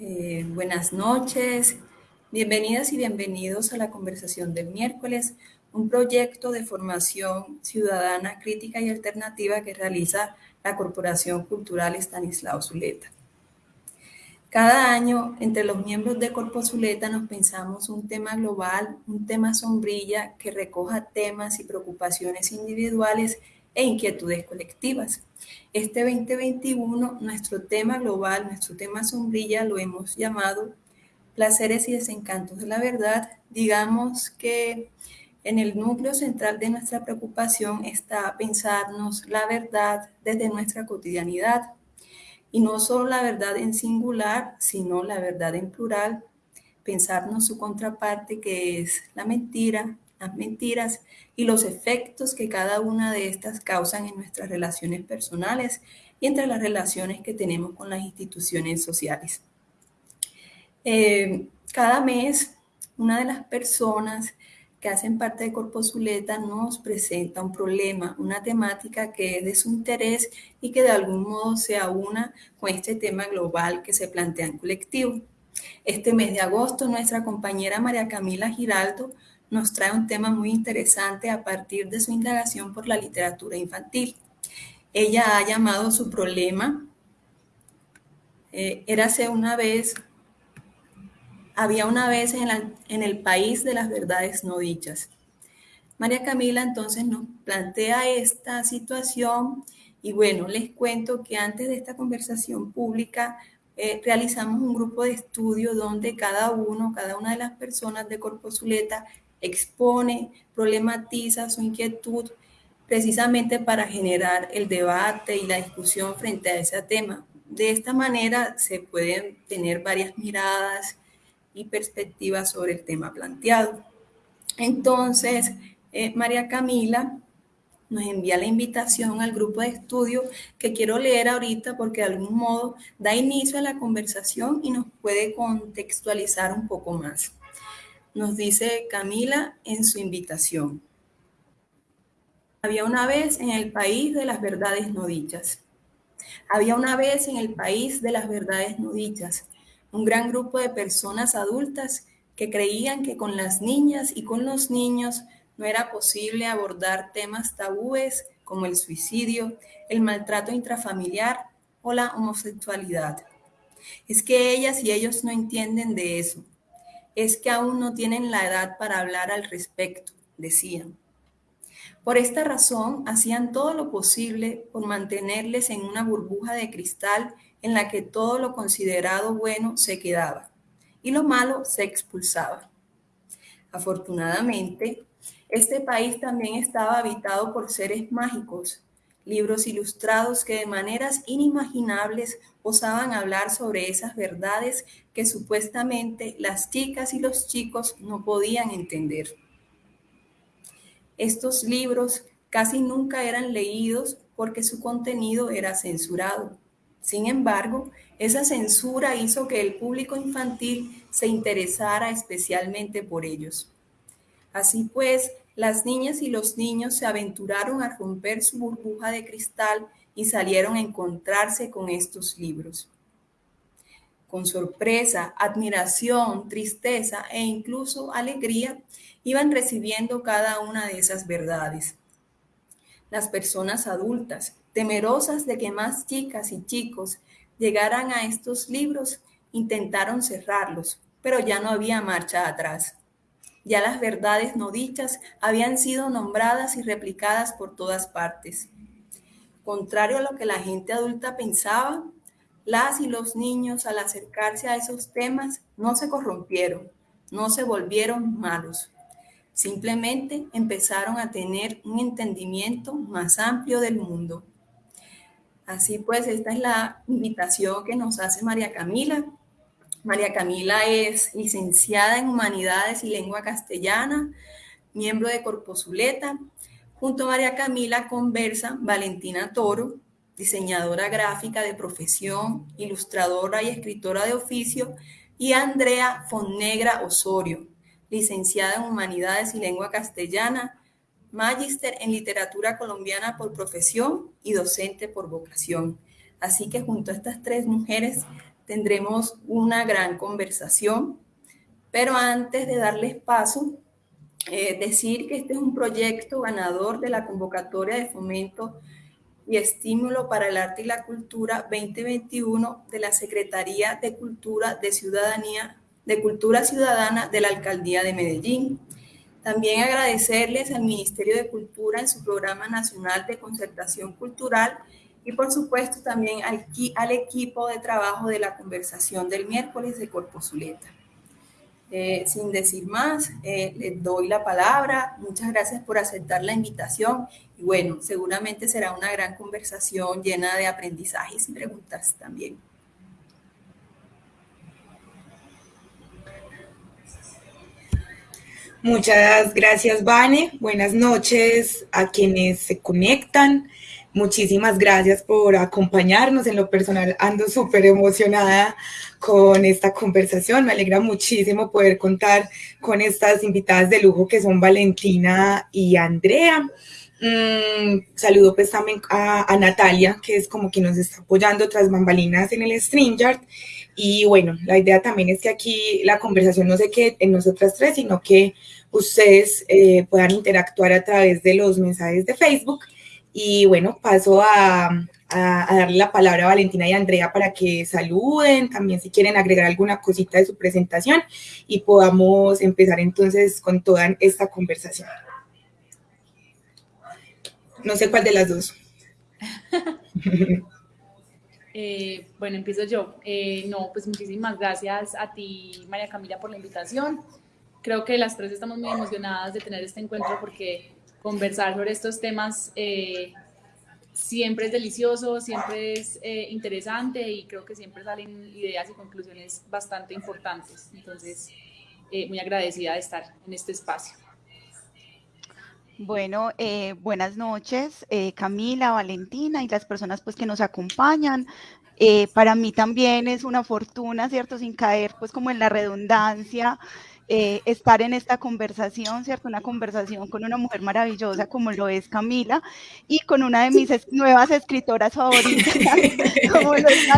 Eh, buenas noches, bienvenidas y bienvenidos a la conversación del miércoles, un proyecto de formación ciudadana crítica y alternativa que realiza la Corporación Cultural Estanislao Zuleta. Cada año, entre los miembros de Corpo Zuleta nos pensamos un tema global, un tema sombrilla que recoja temas y preocupaciones individuales e inquietudes colectivas. Este 2021, nuestro tema global, nuestro tema sombrilla, lo hemos llamado placeres y desencantos de la verdad. Digamos que en el núcleo central de nuestra preocupación está pensarnos la verdad desde nuestra cotidianidad. Y no solo la verdad en singular, sino la verdad en plural. Pensarnos su contraparte que es la mentira, las mentiras y los efectos que cada una de estas causan en nuestras relaciones personales y entre las relaciones que tenemos con las instituciones sociales. Eh, cada mes, una de las personas que hacen parte de Corpo Zuleta nos presenta un problema, una temática que es de su interés y que de algún modo se aúna con este tema global que se plantea en colectivo. Este mes de agosto, nuestra compañera María Camila Giraldo nos trae un tema muy interesante a partir de su indagación por la literatura infantil. Ella ha llamado su problema, eh, érase una vez, había una vez en, el país de las verdades no dichas. María Camila entonces nos plantea esta situación y bueno, les cuento que antes de esta conversación pública eh, realizamos un grupo de estudio donde cada uno, cada una de las personas de Corpo Zuleta expone, problematiza su inquietud precisamente para generar el debate y la discusión frente a ese tema. De esta manera se pueden tener varias miradas y perspectivas sobre el tema planteado. Entonces, eh, María Camila nos envía la invitación al grupo de estudio que quiero leer ahorita porque de algún modo da inicio a la conversación y nos puede contextualizar un poco más nos dice Camila en su invitación. Había una vez en el país de las verdades no dichas. Había una vez en el país de las verdades no dichas un gran grupo de personas adultas que creían que con las niñas y con los niños no era posible abordar temas tabúes como el suicidio, el maltrato intrafamiliar o la homosexualidad. Es que ellas y ellos no entienden de eso es que aún no tienen la edad para hablar al respecto, decían. Por esta razón, hacían todo lo posible por mantenerles en una burbuja de cristal en la que todo lo considerado bueno se quedaba y lo malo se expulsaba. Afortunadamente, este país también estaba habitado por seres mágicos, libros ilustrados que de maneras inimaginables osaban hablar sobre esas verdades que supuestamente las chicas y los chicos no podían entender. Estos libros casi nunca eran leídos porque su contenido era censurado. Sin embargo, esa censura hizo que el público infantil se interesara especialmente por ellos. Así pues, las niñas y los niños se aventuraron a romper su burbuja de cristal y salieron a encontrarse con estos libros. Con sorpresa, admiración, tristeza e incluso alegría, iban recibiendo cada una de esas verdades. Las personas adultas, temerosas de que más chicas y chicos llegaran a estos libros, intentaron cerrarlos, pero ya no había marcha atrás. Ya las verdades no dichas habían sido nombradas y replicadas por todas partes. Contrario a lo que la gente adulta pensaba, las y los niños al acercarse a esos temas no se corrompieron, no se volvieron malos. Simplemente empezaron a tener un entendimiento más amplio del mundo. Así pues, esta es la invitación que nos hace María Camila. María Camila es licenciada en Humanidades y Lengua Castellana, miembro de Corposuleta. Junto a María Camila conversa Valentina Toro, diseñadora gráfica de profesión, ilustradora y escritora de oficio, y Andrea Fonnegra Osorio, licenciada en Humanidades y Lengua Castellana, magíster en Literatura Colombiana por profesión y docente por vocación. Así que junto a estas tres mujeres tendremos una gran conversación, pero antes de darles paso, eh, decir que este es un proyecto ganador de la convocatoria de fomento y estímulo para el arte y la cultura 2021 de la Secretaría de Cultura de Ciudadanía, de Cultura Ciudadana de la Alcaldía de Medellín. También agradecerles al Ministerio de Cultura en su Programa Nacional de Concertación Cultural y por supuesto también al, al equipo de trabajo de la conversación del miércoles de Corpo Zuleta. Eh, sin decir más, eh, les doy la palabra. Muchas gracias por aceptar la invitación. Y bueno, seguramente será una gran conversación llena de aprendizajes y preguntas también. Muchas gracias, Vane. Buenas noches a quienes se conectan. Muchísimas gracias por acompañarnos. En lo personal ando súper emocionada con esta conversación. Me alegra muchísimo poder contar con estas invitadas de lujo que son Valentina y Andrea. Mm, saludo pues también a, Natalia, que es como quien nos está apoyando tras bambalinas en el StreamYard. Y bueno, la idea también es que aquí la conversación no se quede en nosotras tres, sino que ustedes eh, puedan interactuar a través de los mensajes de Facebook y bueno, paso a, darle la palabra a Valentina y Andrea para que saluden, también si quieren agregar alguna cosita de su presentación y podamos empezar entonces con toda esta conversación. No sé cuál de las dos. Eh, bueno, empiezo yo. Eh, no, pues muchísimas gracias a ti, María Camila, por la invitación. Creo que las tres estamos muy emocionadas de tener este encuentro porque conversar sobre estos temas eh, siempre es delicioso, siempre es eh, interesante y creo que siempre salen ideas y conclusiones bastante importantes. Entonces, eh, muy agradecida de estar en este espacio. Bueno, buenas noches, Camila, Valentina y las personas pues que nos acompañan. para mí también es una fortuna, ¿cierto? Sin caer pues como en la redundancia, eh, estar en esta conversación, ¿cierto? Una conversación con una mujer maravillosa como lo es Camila y con una de mis nuevas escritoras favoritas, como lo es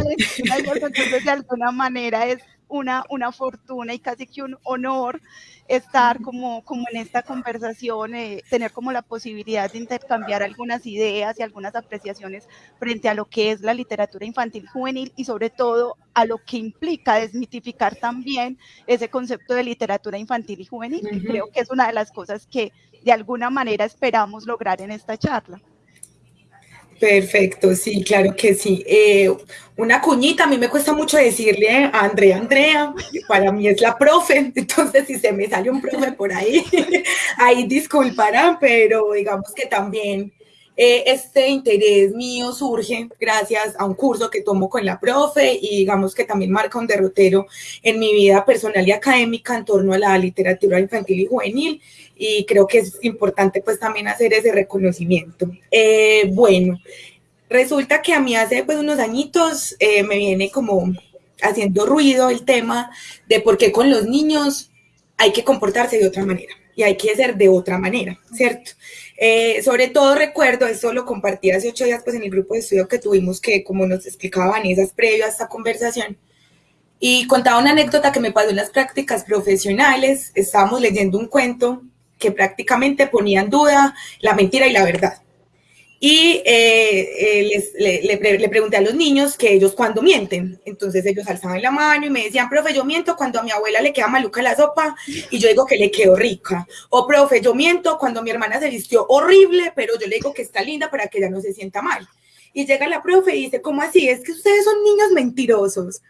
entonces de alguna manera es una, una fortuna y casi que un honor estar como, como en esta conversación, eh, tener como la posibilidad de intercambiar algunas ideas y algunas apreciaciones frente a lo que es la literatura infantil juvenil y sobre todo a lo que implica desmitificar también ese concepto de literatura infantil y juvenil, creo que es una de las cosas que de alguna manera esperamos lograr en esta charla. Perfecto, sí, claro que sí. Eh, una cuñita, a mí me cuesta mucho decirle a Andrea, Andrea, para mí es la profe, entonces si se me sale un profe por ahí, ahí disculparán, pero digamos que también eh, este interés mío surge gracias a un curso que tomo con la profe y digamos que también marca un derrotero en mi vida personal y académica en torno a la literatura infantil y juvenil y creo que es importante pues también hacer ese reconocimiento. Eh, bueno, resulta que a mí hace pues unos añitos eh, me viene como haciendo ruido el tema de por qué con los niños hay que comportarse de otra manera y hay que ser de otra manera, ¿cierto? Eh, sobre todo recuerdo, esto lo compartí hace ocho días pues en el grupo de estudio que tuvimos que como nos explicaban esas previo a esta conversación, y contaba una anécdota que me pasó en las prácticas profesionales, estábamos leyendo un cuento que prácticamente ponía en duda la mentira y la verdad. Y eh, eh, le, pregunté a los niños que ellos cuando mienten. Entonces ellos alzaban la mano y me decían, profe, yo miento cuando a mi abuela le queda maluca la sopa y yo digo que le quedó rica. O profe, yo miento cuando mi hermana se vistió horrible, pero yo le digo que está linda para que ella no se sienta mal. Y llega la profe y dice, ¿cómo así? Es que ustedes son niños mentirosos.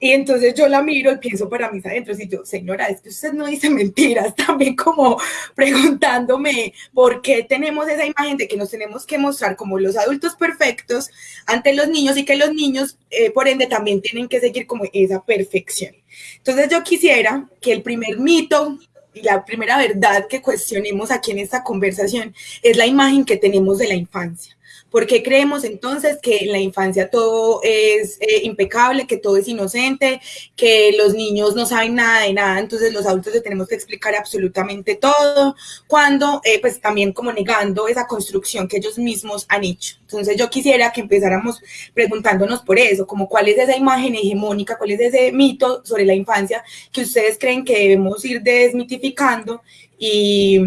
Y entonces yo la miro y pienso para mis adentro, y yo, señora, es que usted no dice mentiras, también como preguntándome por qué tenemos esa imagen de que nos tenemos que mostrar como los adultos perfectos ante los niños y que los niños, eh, por ende, también tienen que seguir como esa perfección. Entonces yo quisiera que el primer mito y la primera verdad que cuestionemos aquí en esta conversación es la imagen que tenemos de la infancia ¿Por qué creemos entonces que en la infancia todo es eh, impecable, que todo es inocente, que los niños no saben nada de nada, entonces los adultos le tenemos que explicar absolutamente todo, cuando eh, pues también como negando esa construcción que ellos mismos han hecho. Entonces yo quisiera que empezáramos preguntándonos por eso, como cuál es esa imagen hegemónica, cuál es ese mito sobre la infancia que ustedes creen que debemos ir desmitificando y,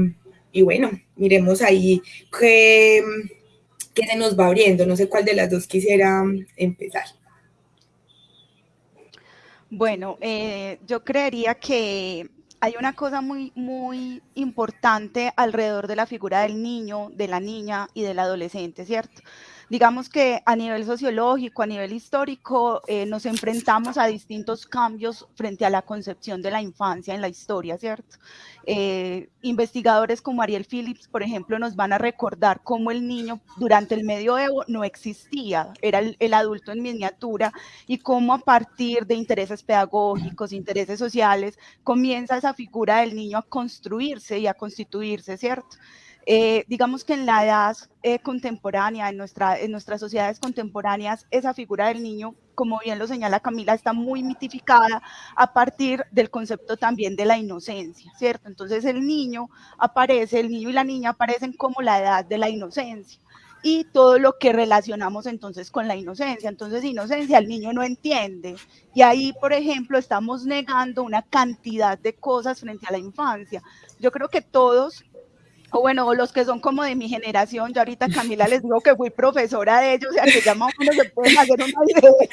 y bueno, miremos ahí qué, qué se nos va abriendo. No sé cuál de las dos quisiera empezar. Bueno, eh, yo creería que hay una cosa muy, muy importante alrededor de la figura del niño, de la niña y del adolescente, ¿cierto? digamos que a nivel sociológico, a nivel histórico, eh, nos enfrentamos a distintos cambios frente a la concepción de la infancia en la historia, ¿cierto? Eh, investigadores como Ariel Phillips, por ejemplo, nos van a recordar cómo el niño durante el medioevo no existía, era el, adulto en miniatura y cómo a partir de intereses pedagógicos, intereses sociales, comienza esa figura del niño a construirse y a constituirse, ¿cierto? Eh, digamos que en la edad eh, contemporánea, en nuestras sociedades contemporáneas, esa figura del niño, como bien lo señala Camila, está muy mitificada a partir del concepto también de la inocencia, ¿cierto? Entonces el niño aparece, el niño y la niña aparecen como la edad de la inocencia y todo lo que relacionamos entonces con la inocencia. Entonces, inocencia el niño no entiende. Y ahí, por ejemplo, estamos negando una cantidad de cosas frente a la infancia. Yo creo que todos o bueno, los que son como de mi generación, ya ahorita Camila les digo que fui profesora de ellos, o sea que ya más o menos se pueden hacer una idea.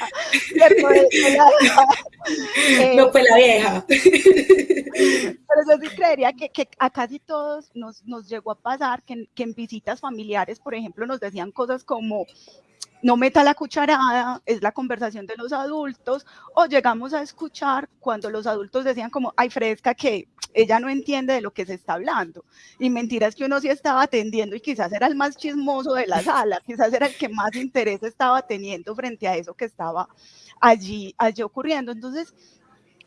no fue la vieja. Pero yo sí creería que, que a casi todos nos, nos llegó a pasar que, que en visitas familiares, por ejemplo, nos decían cosas como, no meta la cucharada, es la conversación de los adultos, o llegamos a escuchar cuando los adultos decían como, ay, fresca, que ella no entiende de lo que se está hablando. Y mentiras que uno sí estaba atendiendo y quizás era el más chismoso de la sala, quizás era el que más interés estaba teniendo frente a eso que estaba allí, allí ocurriendo. Entonces,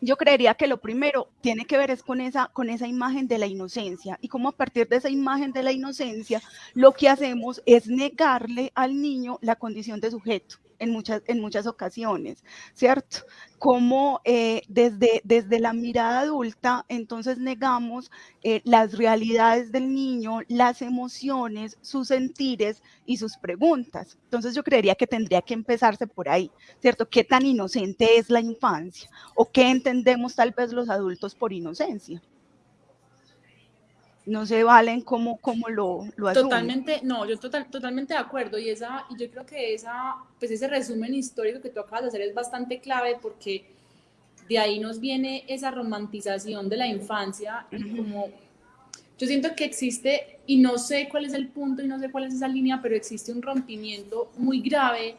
yo creería que lo primero tiene que ver es con esa, con esa imagen de la inocencia. Y cómo a partir de esa imagen de la inocencia lo que hacemos es negarle al niño la condición de sujeto en muchas, en muchas ocasiones, ¿cierto? Como eh, desde, desde la mirada adulta, entonces negamos eh, las realidades del niño, las emociones, sus sentires y sus preguntas. Entonces yo creería que tendría que empezarse por ahí, ¿cierto? ¿Qué tan inocente es la infancia? ¿O qué entendemos tal vez los adultos por inocencia? No se valen como, como lo, lo Totalmente, no, yo total, totalmente de acuerdo y, esa, y yo creo que esa, pues ese resumen histórico que tú acabas de hacer es bastante clave porque de ahí nos viene esa romantización de la infancia y como yo siento que existe, y no sé cuál es el punto y no sé cuál es esa línea, pero existe un rompimiento muy grave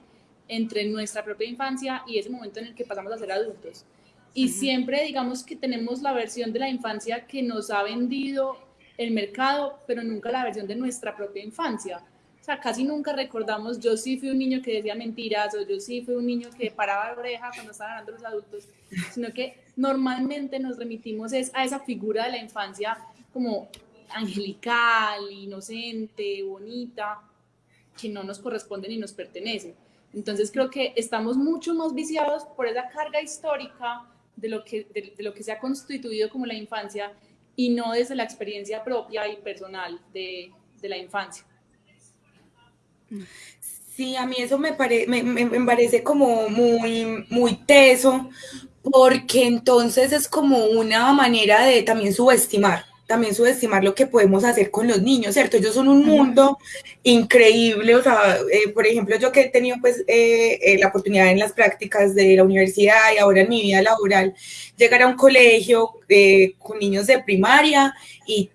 entre nuestra propia infancia y ese momento en el que pasamos a ser adultos. Y siempre digamos que tenemos la versión de la infancia que nos ha vendido el mercado, pero nunca la versión de nuestra propia infancia. O sea, casi nunca recordamos, yo sí fui un niño que decía mentiras, o yo sí fui un niño que paraba la oreja cuando estaban hablando los adultos, sino que normalmente nos remitimos es a esa figura de la infancia como angelical, inocente, bonita, que no nos corresponde ni nos pertenece. Entonces creo que estamos mucho más viciados por esa carga histórica de lo que, de lo que se ha constituido como la infancia y no desde la experiencia propia y personal de, de la infancia. Sí, a mí eso me, me, me, parece como muy, muy teso, porque entonces es como una manera de también subestimar, también subestimar lo que podemos hacer con los niños, ¿cierto? Ellos son un mundo increíble, o sea, eh, por ejemplo, yo que he tenido pues eh, eh, la oportunidad en las prácticas de la universidad y ahora en mi vida laboral, llegar a un colegio con niños de primaria y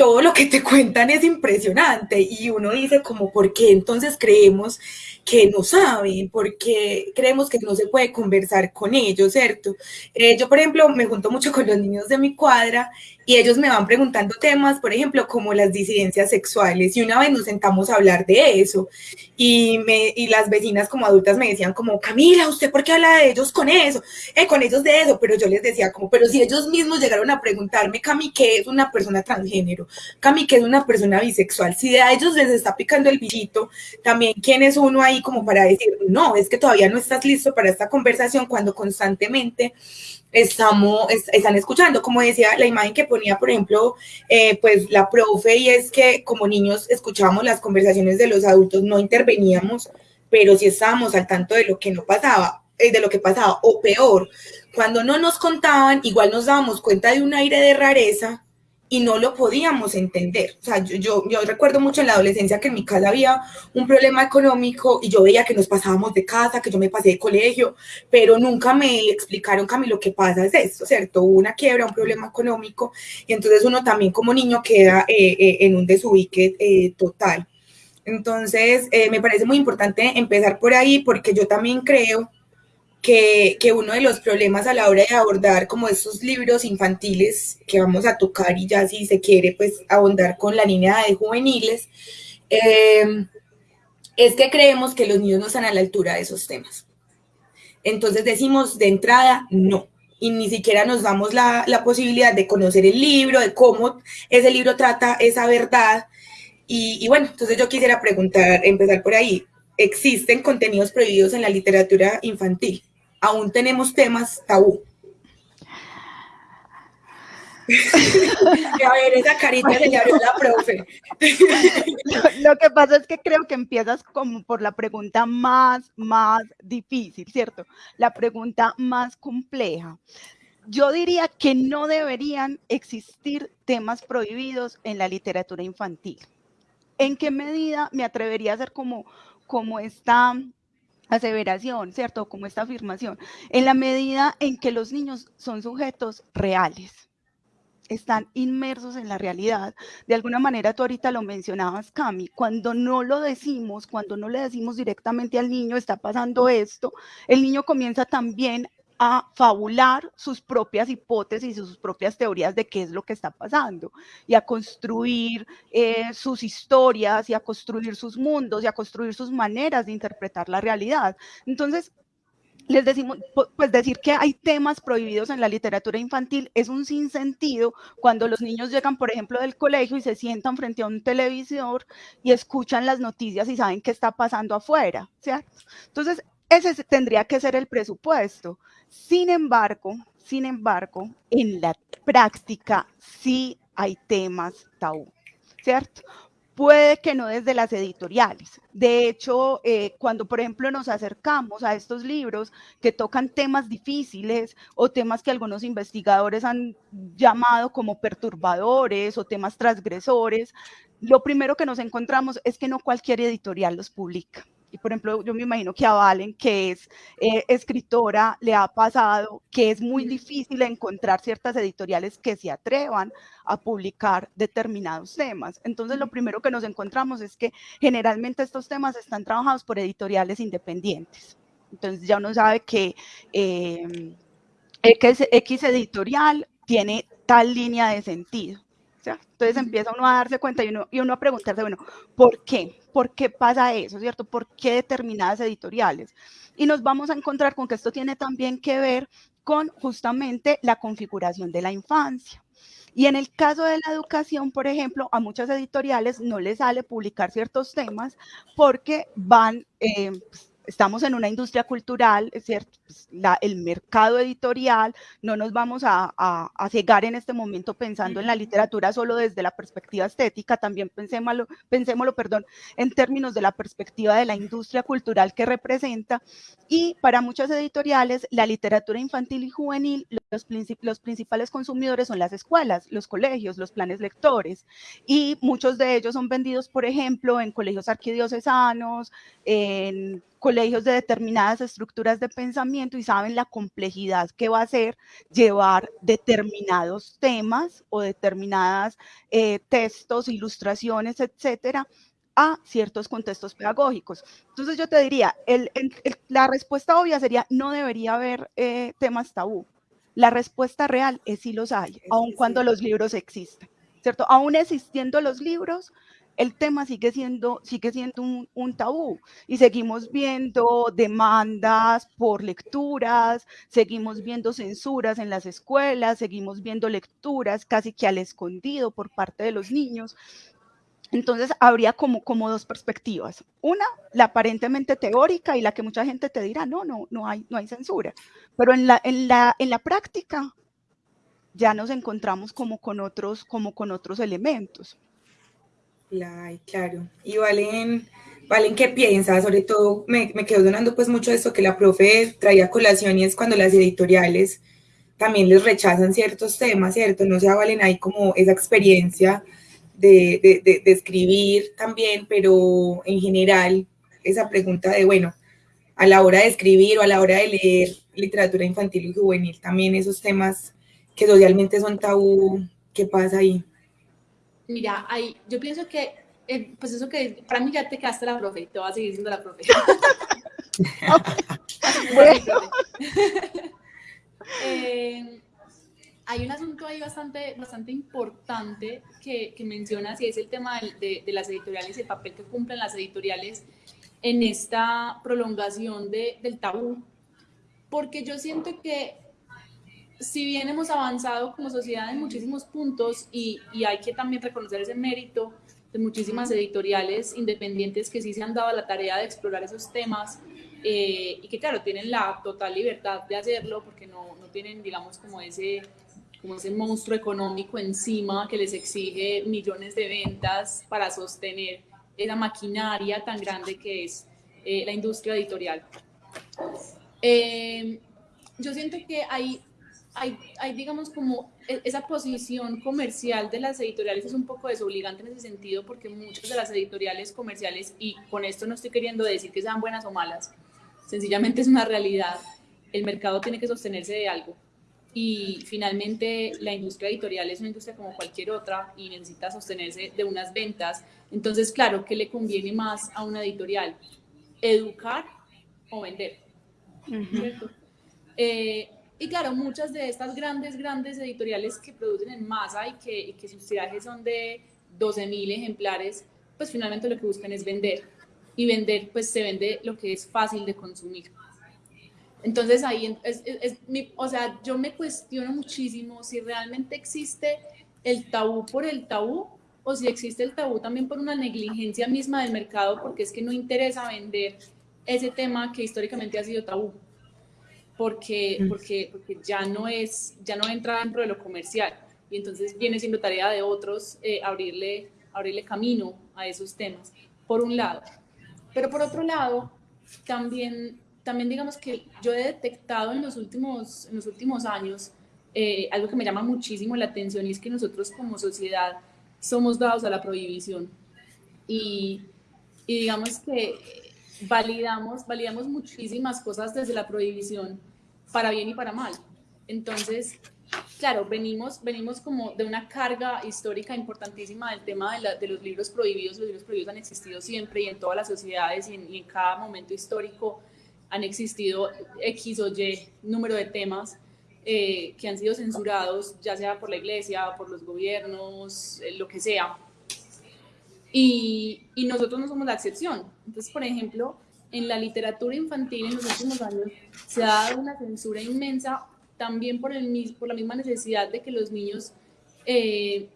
todo lo que te cuentan es impresionante y uno dice como, ¿por qué entonces creemos que no saben? ¿Por qué creemos que no se puede conversar con ellos, cierto? Eh, yo, por ejemplo, me junto mucho con los niños de mi cuadra y ellos me van preguntando temas, por ejemplo, como las disidencias sexuales. Y una vez nos sentamos a hablar de eso y, me, y las vecinas como adultas me decían como, Camila, ¿usted por qué habla de ellos con eso? Eh, con ellos de eso. Pero yo les decía como, pero si ellos mismos llegaron a preguntarme, Cami, ¿qué es una persona transgénero? Cami, ¿qué es una persona bisexual? Si a ellos les está picando el bichito, también, ¿quién es uno ahí como para decir, no, es que todavía no estás listo para esta conversación cuando constantemente estamos, están escuchando, como decía la imagen que ponía, por ejemplo, eh, pues la profe, y es que como niños escuchábamos las conversaciones de los adultos, no interveníamos, pero sí estábamos al tanto de lo que no pasaba, eh, de lo que pasaba, o peor, cuando no nos contaban, igual nos dábamos cuenta de un aire de rareza y no lo podíamos entender. O sea, yo, yo, recuerdo mucho en la adolescencia que en mi casa había un problema económico y yo veía que nos pasábamos de casa, que yo me pasé de colegio, pero nunca me explicaron, Camilo, lo que pasa es esto, ¿cierto? Hubo una quiebra, un problema económico y entonces uno también como niño queda eh, eh, en un desubique eh, total. Entonces, me parece muy importante empezar por ahí porque yo también creo que, uno de los problemas a la hora de abordar como estos libros infantiles que vamos a tocar y ya si se quiere pues abondar con la línea de juveniles, eh, es que creemos que los niños no están a la altura de esos temas. Entonces decimos de entrada no. Y ni siquiera nos damos la, la posibilidad de conocer el libro, de cómo ese libro trata esa verdad. Y, y bueno, entonces yo quisiera preguntar, empezar por ahí, ¿existen contenidos prohibidos en la literatura infantil? Aún tenemos temas tabú. a ver, esa carita se le abrió la profe. Lo, que pasa es que creo que empiezas como por la pregunta más, más difícil, ¿cierto? La pregunta más compleja. Yo diría que no deberían existir temas prohibidos en la literatura infantil. ¿En qué medida me atrevería a hacer como, como esta aseveración, ¿cierto? Como esta afirmación, en la medida en que los niños son sujetos reales, están inmersos en la realidad. De alguna manera, tú ahorita lo mencionabas, Cami, cuando no lo decimos, cuando no le decimos directamente al niño, está pasando esto, el niño comienza también a fabular sus propias hipótesis y sus propias teorías de qué es lo que está pasando y a construir eh, sus historias y a construir sus mundos y a construir sus maneras de interpretar la realidad. Entonces, les decimos, pues decir que hay temas prohibidos en la literatura infantil es un sinsentido cuando los niños llegan, por ejemplo, del colegio y se sientan frente a un televisor y escuchan las noticias y saben qué está pasando afuera, ¿cierto? Entonces, ese tendría que ser el presupuesto. Sin embargo, sin embargo, en la práctica sí hay temas tabú, ¿cierto? Puede que no desde las editoriales. De hecho, eh, cuando por ejemplo nos acercamos a estos libros que tocan temas difíciles o temas que algunos investigadores han llamado como perturbadores o temas transgresores, lo primero que nos encontramos es que no cualquier editorial los publica y por ejemplo, yo me imagino que a Valen, que es eh, escritora, le ha pasado que es muy difícil encontrar ciertas editoriales que se atrevan a publicar determinados temas. Entonces, lo primero que nos encontramos es que generalmente estos temas están trabajados por editoriales independientes. Entonces, ya uno sabe que eh, X, X editorial tiene tal línea de sentido. Entonces empieza uno a darse cuenta y uno, y uno a preguntarse, bueno, ¿por qué? ¿Por qué pasa eso, cierto? ¿Por qué determinadas editoriales? Y nos vamos a encontrar con que esto tiene también que ver con justamente la configuración de la infancia. Y en el caso de la educación, por ejemplo, a muchas editoriales no les sale publicar ciertos temas porque van, eh, estamos en una industria cultural, es cierto, pues, el mercado editorial, no nos vamos a, a, cegar en este momento pensando en la literatura solo desde la perspectiva estética, también pensémoslo, pensémoslo perdón, en términos de la perspectiva de la industria cultural que representa. Y para muchas editoriales, la literatura infantil y juvenil, los, los principales consumidores son las escuelas, los colegios, los planes lectores, y muchos de ellos son vendidos, por ejemplo, en colegios arquidiocesanos, en colegios de determinadas estructuras de pensamiento y saben la complejidad que va a ser llevar determinados temas o determinadas eh, textos, ilustraciones, etcétera, a ciertos contextos pedagógicos. Entonces yo te diría, la respuesta obvia sería no debería haber eh, temas tabú. La respuesta real es si los hay, aun cuando los libros existen, ¿cierto? Aún existiendo los libros, el tema sigue siendo, sigue siendo un, tabú y seguimos viendo demandas por lecturas, seguimos viendo censuras en las escuelas, seguimos viendo lecturas casi que al escondido por parte de los niños. Entonces, habría como, como dos perspectivas. Una, la aparentemente teórica y la que mucha gente te dirá, no, no, no hay, no hay censura. Pero en la, en la, en la práctica ya nos encontramos como con otros, como con otros elementos. Claro, y Valen, Valen, ¿qué piensa? Sobre todo me, me quedo donando pues mucho esto que la profe traía colación y es cuando las editoriales también les rechazan ciertos temas, ¿cierto? No sé, Valen, hay como esa experiencia de, de, de, escribir también, pero en general esa pregunta de, bueno, a la hora de escribir o a la hora de leer literatura infantil y juvenil, también esos temas que socialmente son tabú, ¿qué pasa ahí? Mira, hay, yo pienso que, eh, pues eso que, para mí ya te quedaste la profe, te vas a seguir siendo la profe. eh, hay un asunto ahí bastante, bastante importante que, que mencionas y es el tema de, de, las editoriales y el papel que cumplen las editoriales en esta prolongación de, del tabú. Porque yo siento que si bien hemos avanzado como sociedad en muchísimos puntos y, y, hay que también reconocer ese mérito de muchísimas editoriales independientes que sí se han dado la tarea de explorar esos temas eh, y que claro, tienen la total libertad de hacerlo porque no, no, tienen, digamos, como ese, como ese monstruo económico encima que les exige millones de ventas para sostener esa maquinaria tan grande que es eh, la industria editorial. Eh, yo siento que hay hay, hay, digamos, como e, esa posición comercial de las editoriales es un poco desobligante en ese sentido porque muchas de las editoriales comerciales, y con esto no estoy queriendo decir que sean buenas o malas, sencillamente es una realidad, el mercado tiene que sostenerse de algo. Y finalmente la industria editorial es una industria como cualquier otra y necesita sostenerse de unas ventas. Entonces, claro, ¿qué le conviene más a una editorial? ¿Educar o vender? ¿Cierto? Eh, y claro, muchas de estas grandes, grandes editoriales que producen en masa y que, que sus tirajes son de 12.000 ejemplares, pues finalmente lo que buscan es vender. Y vender, pues se vende lo que es fácil de consumir. Entonces ahí, es, es, o sea, yo me cuestiono muchísimo si realmente existe el tabú por el tabú o si existe el tabú también por una negligencia misma del mercado, porque es que no interesa vender ese tema que históricamente ha sido tabú porque, mm. porque, porque ya, no es, ya no entra dentro de lo comercial y entonces viene siendo tarea de otros eh, abrirle, abrirle camino a esos temas, por un lado. Pero por otro lado, también, también digamos que yo he detectado en los últimos, en los últimos años eh, algo que me llama muchísimo la atención y es que nosotros como sociedad somos dados a la prohibición. Y, y digamos que validamos, validamos muchísimas cosas desde la prohibición para bien y para mal. Entonces, claro, venimos, venimos como de una carga histórica importantísima del tema de, de, los libros prohibidos. Los libros prohibidos han existido siempre y en todas las sociedades y en, y en, cada momento histórico han existido X o Y número de temas eh, que han sido censurados, ya sea por la iglesia, por los gobiernos, eh, lo que sea. Y, y nosotros no somos la excepción. Entonces, por ejemplo, en la literatura infantil en los últimos años se ha dado una censura inmensa también por, el, por la misma necesidad de que los niños eh,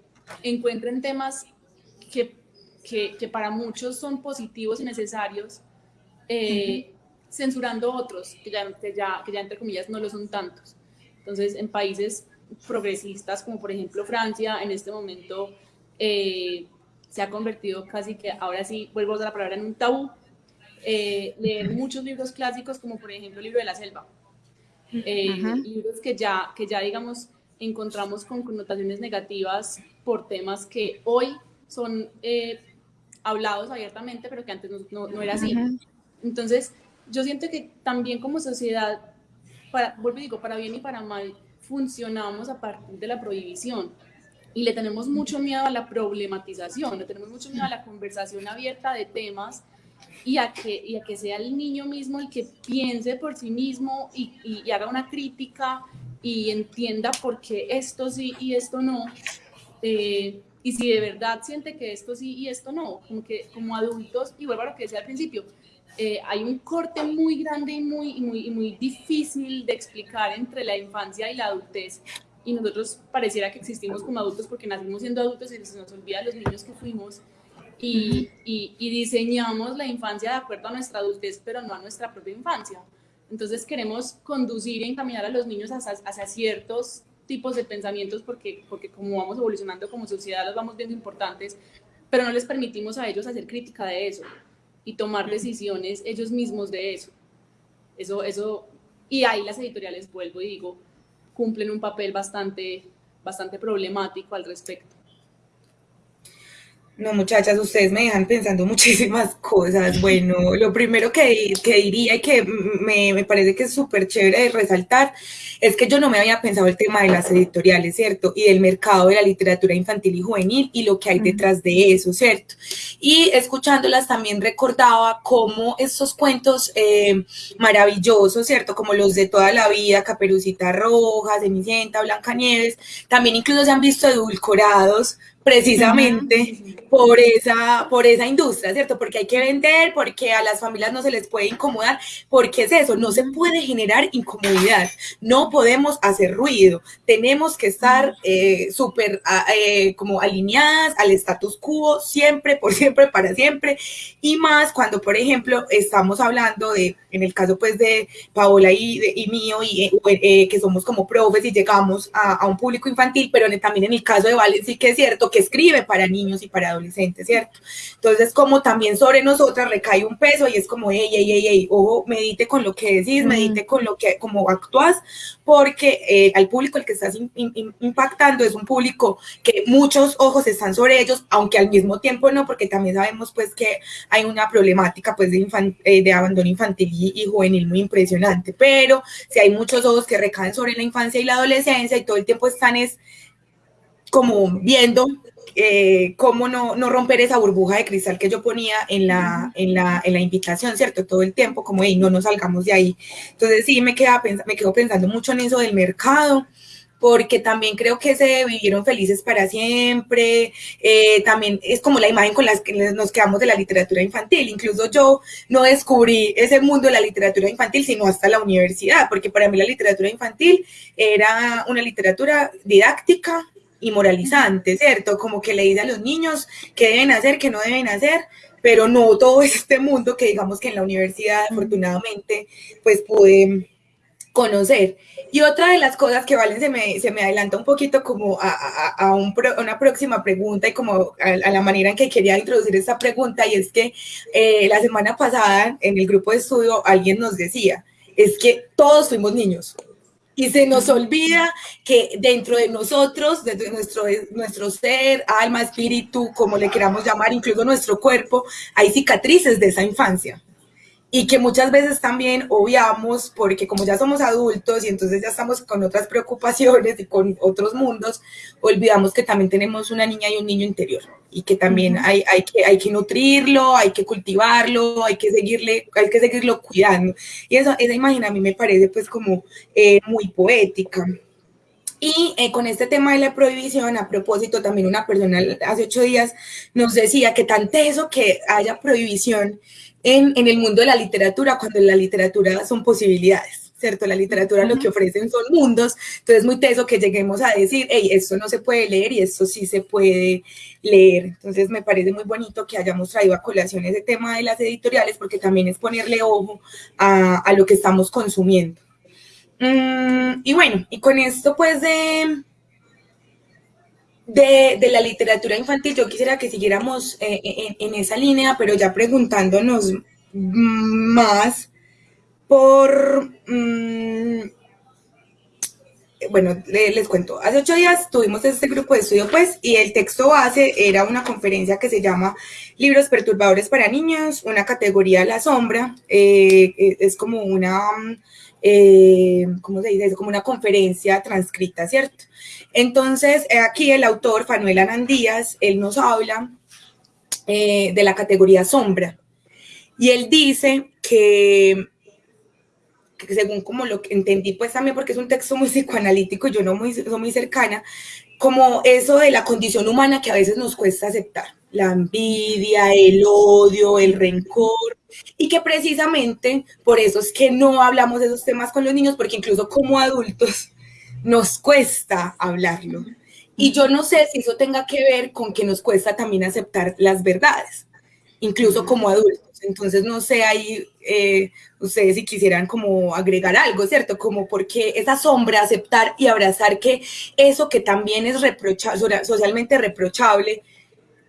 encuentren temas que, que, que, para muchos son positivos y necesarios, eh, censurando otros que ya, que ya, que, ya, entre comillas no lo son tantos. Entonces, en países progresistas como por ejemplo Francia, en este momento eh, se ha convertido casi que, ahora sí, vuelvo a usar la palabra, en un tabú eh, leer muchos libros clásicos, como por ejemplo el libro de la selva. Eh, libros que ya, que ya, digamos, encontramos con connotaciones negativas por temas que hoy son eh, hablados abiertamente, pero que antes no, no, era así. Entonces, yo siento que también como sociedad, para, vuelvo y digo, para bien y para mal, funcionamos a partir de la prohibición y le tenemos mucho miedo a la problematización, le tenemos mucho miedo a la conversación abierta de temas y a, que, y a que sea el niño mismo el que piense por sí mismo y, y, haga una crítica y entienda por qué esto sí y esto no. Eh, y si de verdad siente que esto sí y esto no, como que como adultos, y vuelvo a lo que decía al principio, eh, hay un corte muy grande y muy, muy, muy difícil de explicar entre la infancia y la adultez. Y nosotros pareciera que existimos como adultos porque nacimos siendo adultos y se nos olvida los niños que fuimos. Y, y, y, diseñamos la infancia de acuerdo a nuestra adultez, pero no a nuestra propia infancia. Entonces queremos conducir y encaminar a los niños hacia, hacia ciertos tipos de pensamientos porque, porque como vamos evolucionando como sociedad los vamos viendo importantes, pero no les permitimos a ellos hacer crítica de eso y tomar decisiones ellos mismos de eso. Eso, eso, y ahí las editoriales, vuelvo y digo, cumplen un papel bastante, bastante problemático al respecto. No, muchachas, ustedes me dejan pensando muchísimas cosas. Bueno, lo primero que, que diría y que me, me, parece que es súper chévere de resaltar es que yo no me había pensado el tema de las editoriales, ¿cierto? Y del mercado de la literatura infantil y juvenil y lo que hay detrás de eso, ¿cierto? Y escuchándolas también recordaba cómo estos cuentos eh, maravillosos, ¿cierto? Como los de toda la vida, Caperucita Roja, Cenicienta, Blancanieves, también incluso se han visto edulcorados precisamente por esa, por esa industria, ¿cierto? Porque hay que vender, porque a las familias no se les puede incomodar, porque es eso, no se puede generar incomodidad, no podemos hacer ruido, tenemos que estar eh, súper eh, como alineadas al status quo, siempre, por siempre, para siempre, y más cuando, por ejemplo, estamos hablando de, en el caso pues de Paola y, de, y mío, y eh, que somos como profes y llegamos a, a, un público infantil, pero también en el caso de Valen sí que es cierto que escribe para niños y para adolescentes, ¿cierto? Entonces, como también sobre nosotras recae un peso y es como, ey, ey, ey, ey, ojo, medite con lo que decís, medite con lo que, como actúas, porque eh, al público el que estás in, in, impactando es un público que muchos ojos están sobre ellos, aunque al mismo tiempo no, porque también sabemos pues que hay una problemática pues de, infan, eh, de abandono infantil y, y juvenil muy impresionante, pero si hay muchos ojos que recaen sobre la infancia y la adolescencia y todo el tiempo están es como viendo eh, cómo no, no, romper esa burbuja de cristal que yo ponía en la, en la, en la invitación, ¿cierto? Todo el tiempo, como, hey, no nos salgamos de ahí. Entonces sí, me, queda, me quedo pensando mucho en eso del mercado, porque también creo que se vivieron felices para siempre, eh, también es como la imagen con la que nos quedamos de la literatura infantil, incluso yo no descubrí ese mundo de la literatura infantil sino hasta la universidad, porque para mí la literatura infantil era una literatura didáctica, y moralizante, ¿cierto? Como que le dice a los niños qué deben hacer, qué no deben hacer, pero no todo este mundo que digamos que en la universidad afortunadamente pues pude conocer. Y otra de las cosas que Valen se me, se me adelanta un poquito como a, a, a un pro, una próxima pregunta y como a, a, la manera en que quería introducir esta pregunta, y es que eh, la semana pasada en el grupo de estudio alguien nos decía, es que todos fuimos niños, y se nos olvida que dentro de nosotros, dentro de nuestro, nuestro ser, alma, espíritu, como le queramos llamar, incluso nuestro cuerpo, hay cicatrices de esa infancia. Y que muchas veces también obviamos porque como ya somos adultos y entonces ya estamos con otras preocupaciones y con otros mundos, olvidamos que también tenemos una niña y un niño interior y que también hay, hay, que, hay que nutrirlo, hay que cultivarlo, hay que seguirle, hay que seguirlo cuidando. Y eso, esa imagen a mí me parece pues como eh, muy poética. Y eh, con este tema de la prohibición, a propósito, también una persona hace ocho días nos decía que tan teso que haya prohibición en, en el mundo de la literatura, cuando en la literatura son posibilidades. ¿cierto? La literatura lo que ofrecen son mundos, entonces es muy teso que lleguemos a decir, hey, esto no se puede leer y esto sí se puede leer. Entonces me parece muy bonito que hayamos traído a colación ese tema de las editoriales porque también es ponerle ojo a, a lo que estamos consumiendo. Mm, y bueno, y con esto pues de, de, de, la literatura infantil, yo quisiera que siguiéramos eh, en, en, esa línea, pero ya preguntándonos más por... Mmm, bueno, les, les, cuento. Hace ocho días tuvimos este grupo de estudio, pues, y el texto base era una conferencia que se llama Libros perturbadores para niños, una categoría a la sombra. Eh, es como una... Eh, ¿cómo se dice? Es como una conferencia transcrita, ¿cierto? Entonces, aquí el autor, Fanuel Anandías, él nos habla eh, de la categoría sombra. Y él dice que según como lo que entendí, pues también porque es un texto muy psicoanalítico, yo no muy, soy muy cercana, como eso de la condición humana que a veces nos cuesta aceptar, la envidia, el odio, el rencor, y que precisamente por eso es que no hablamos de esos temas con los niños, porque incluso como adultos nos cuesta hablarlo. Y yo no sé si eso tenga que ver con que nos cuesta también aceptar las verdades, incluso como adultos. Entonces, no sé ahí eh, ustedes si quisieran como agregar algo, ¿cierto? Como porque esa sombra, aceptar y abrazar que eso que también es reprochable, socialmente reprochable,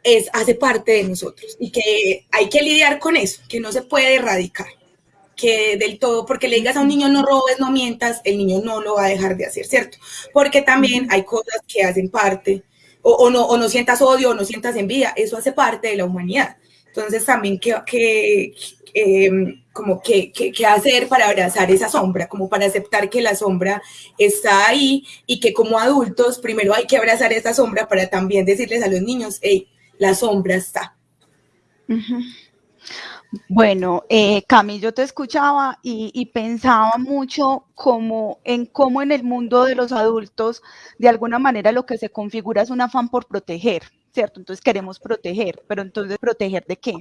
es, hace parte de nosotros y que hay que lidiar con eso, que no se puede erradicar, que del todo, porque le digas a un niño no robes, no mientas, el niño no lo va a dejar de hacer, ¿cierto? Porque también hay cosas que hacen parte, o, no, o no sientas odio, o no sientas envidia, eso hace parte de la humanidad. Entonces también que, que em, como que, que, hacer para abrazar esa sombra, como para aceptar que la sombra está ahí y que como adultos primero hay que abrazar esa sombra para también decirles a los niños, hey, la sombra está. Bueno, eh, Cami, yo te escuchaba y, y, pensaba mucho como en cómo en el mundo de los adultos, de alguna manera lo que se configura es un afán por proteger, ¿cierto? Entonces queremos proteger, pero entonces proteger de qué?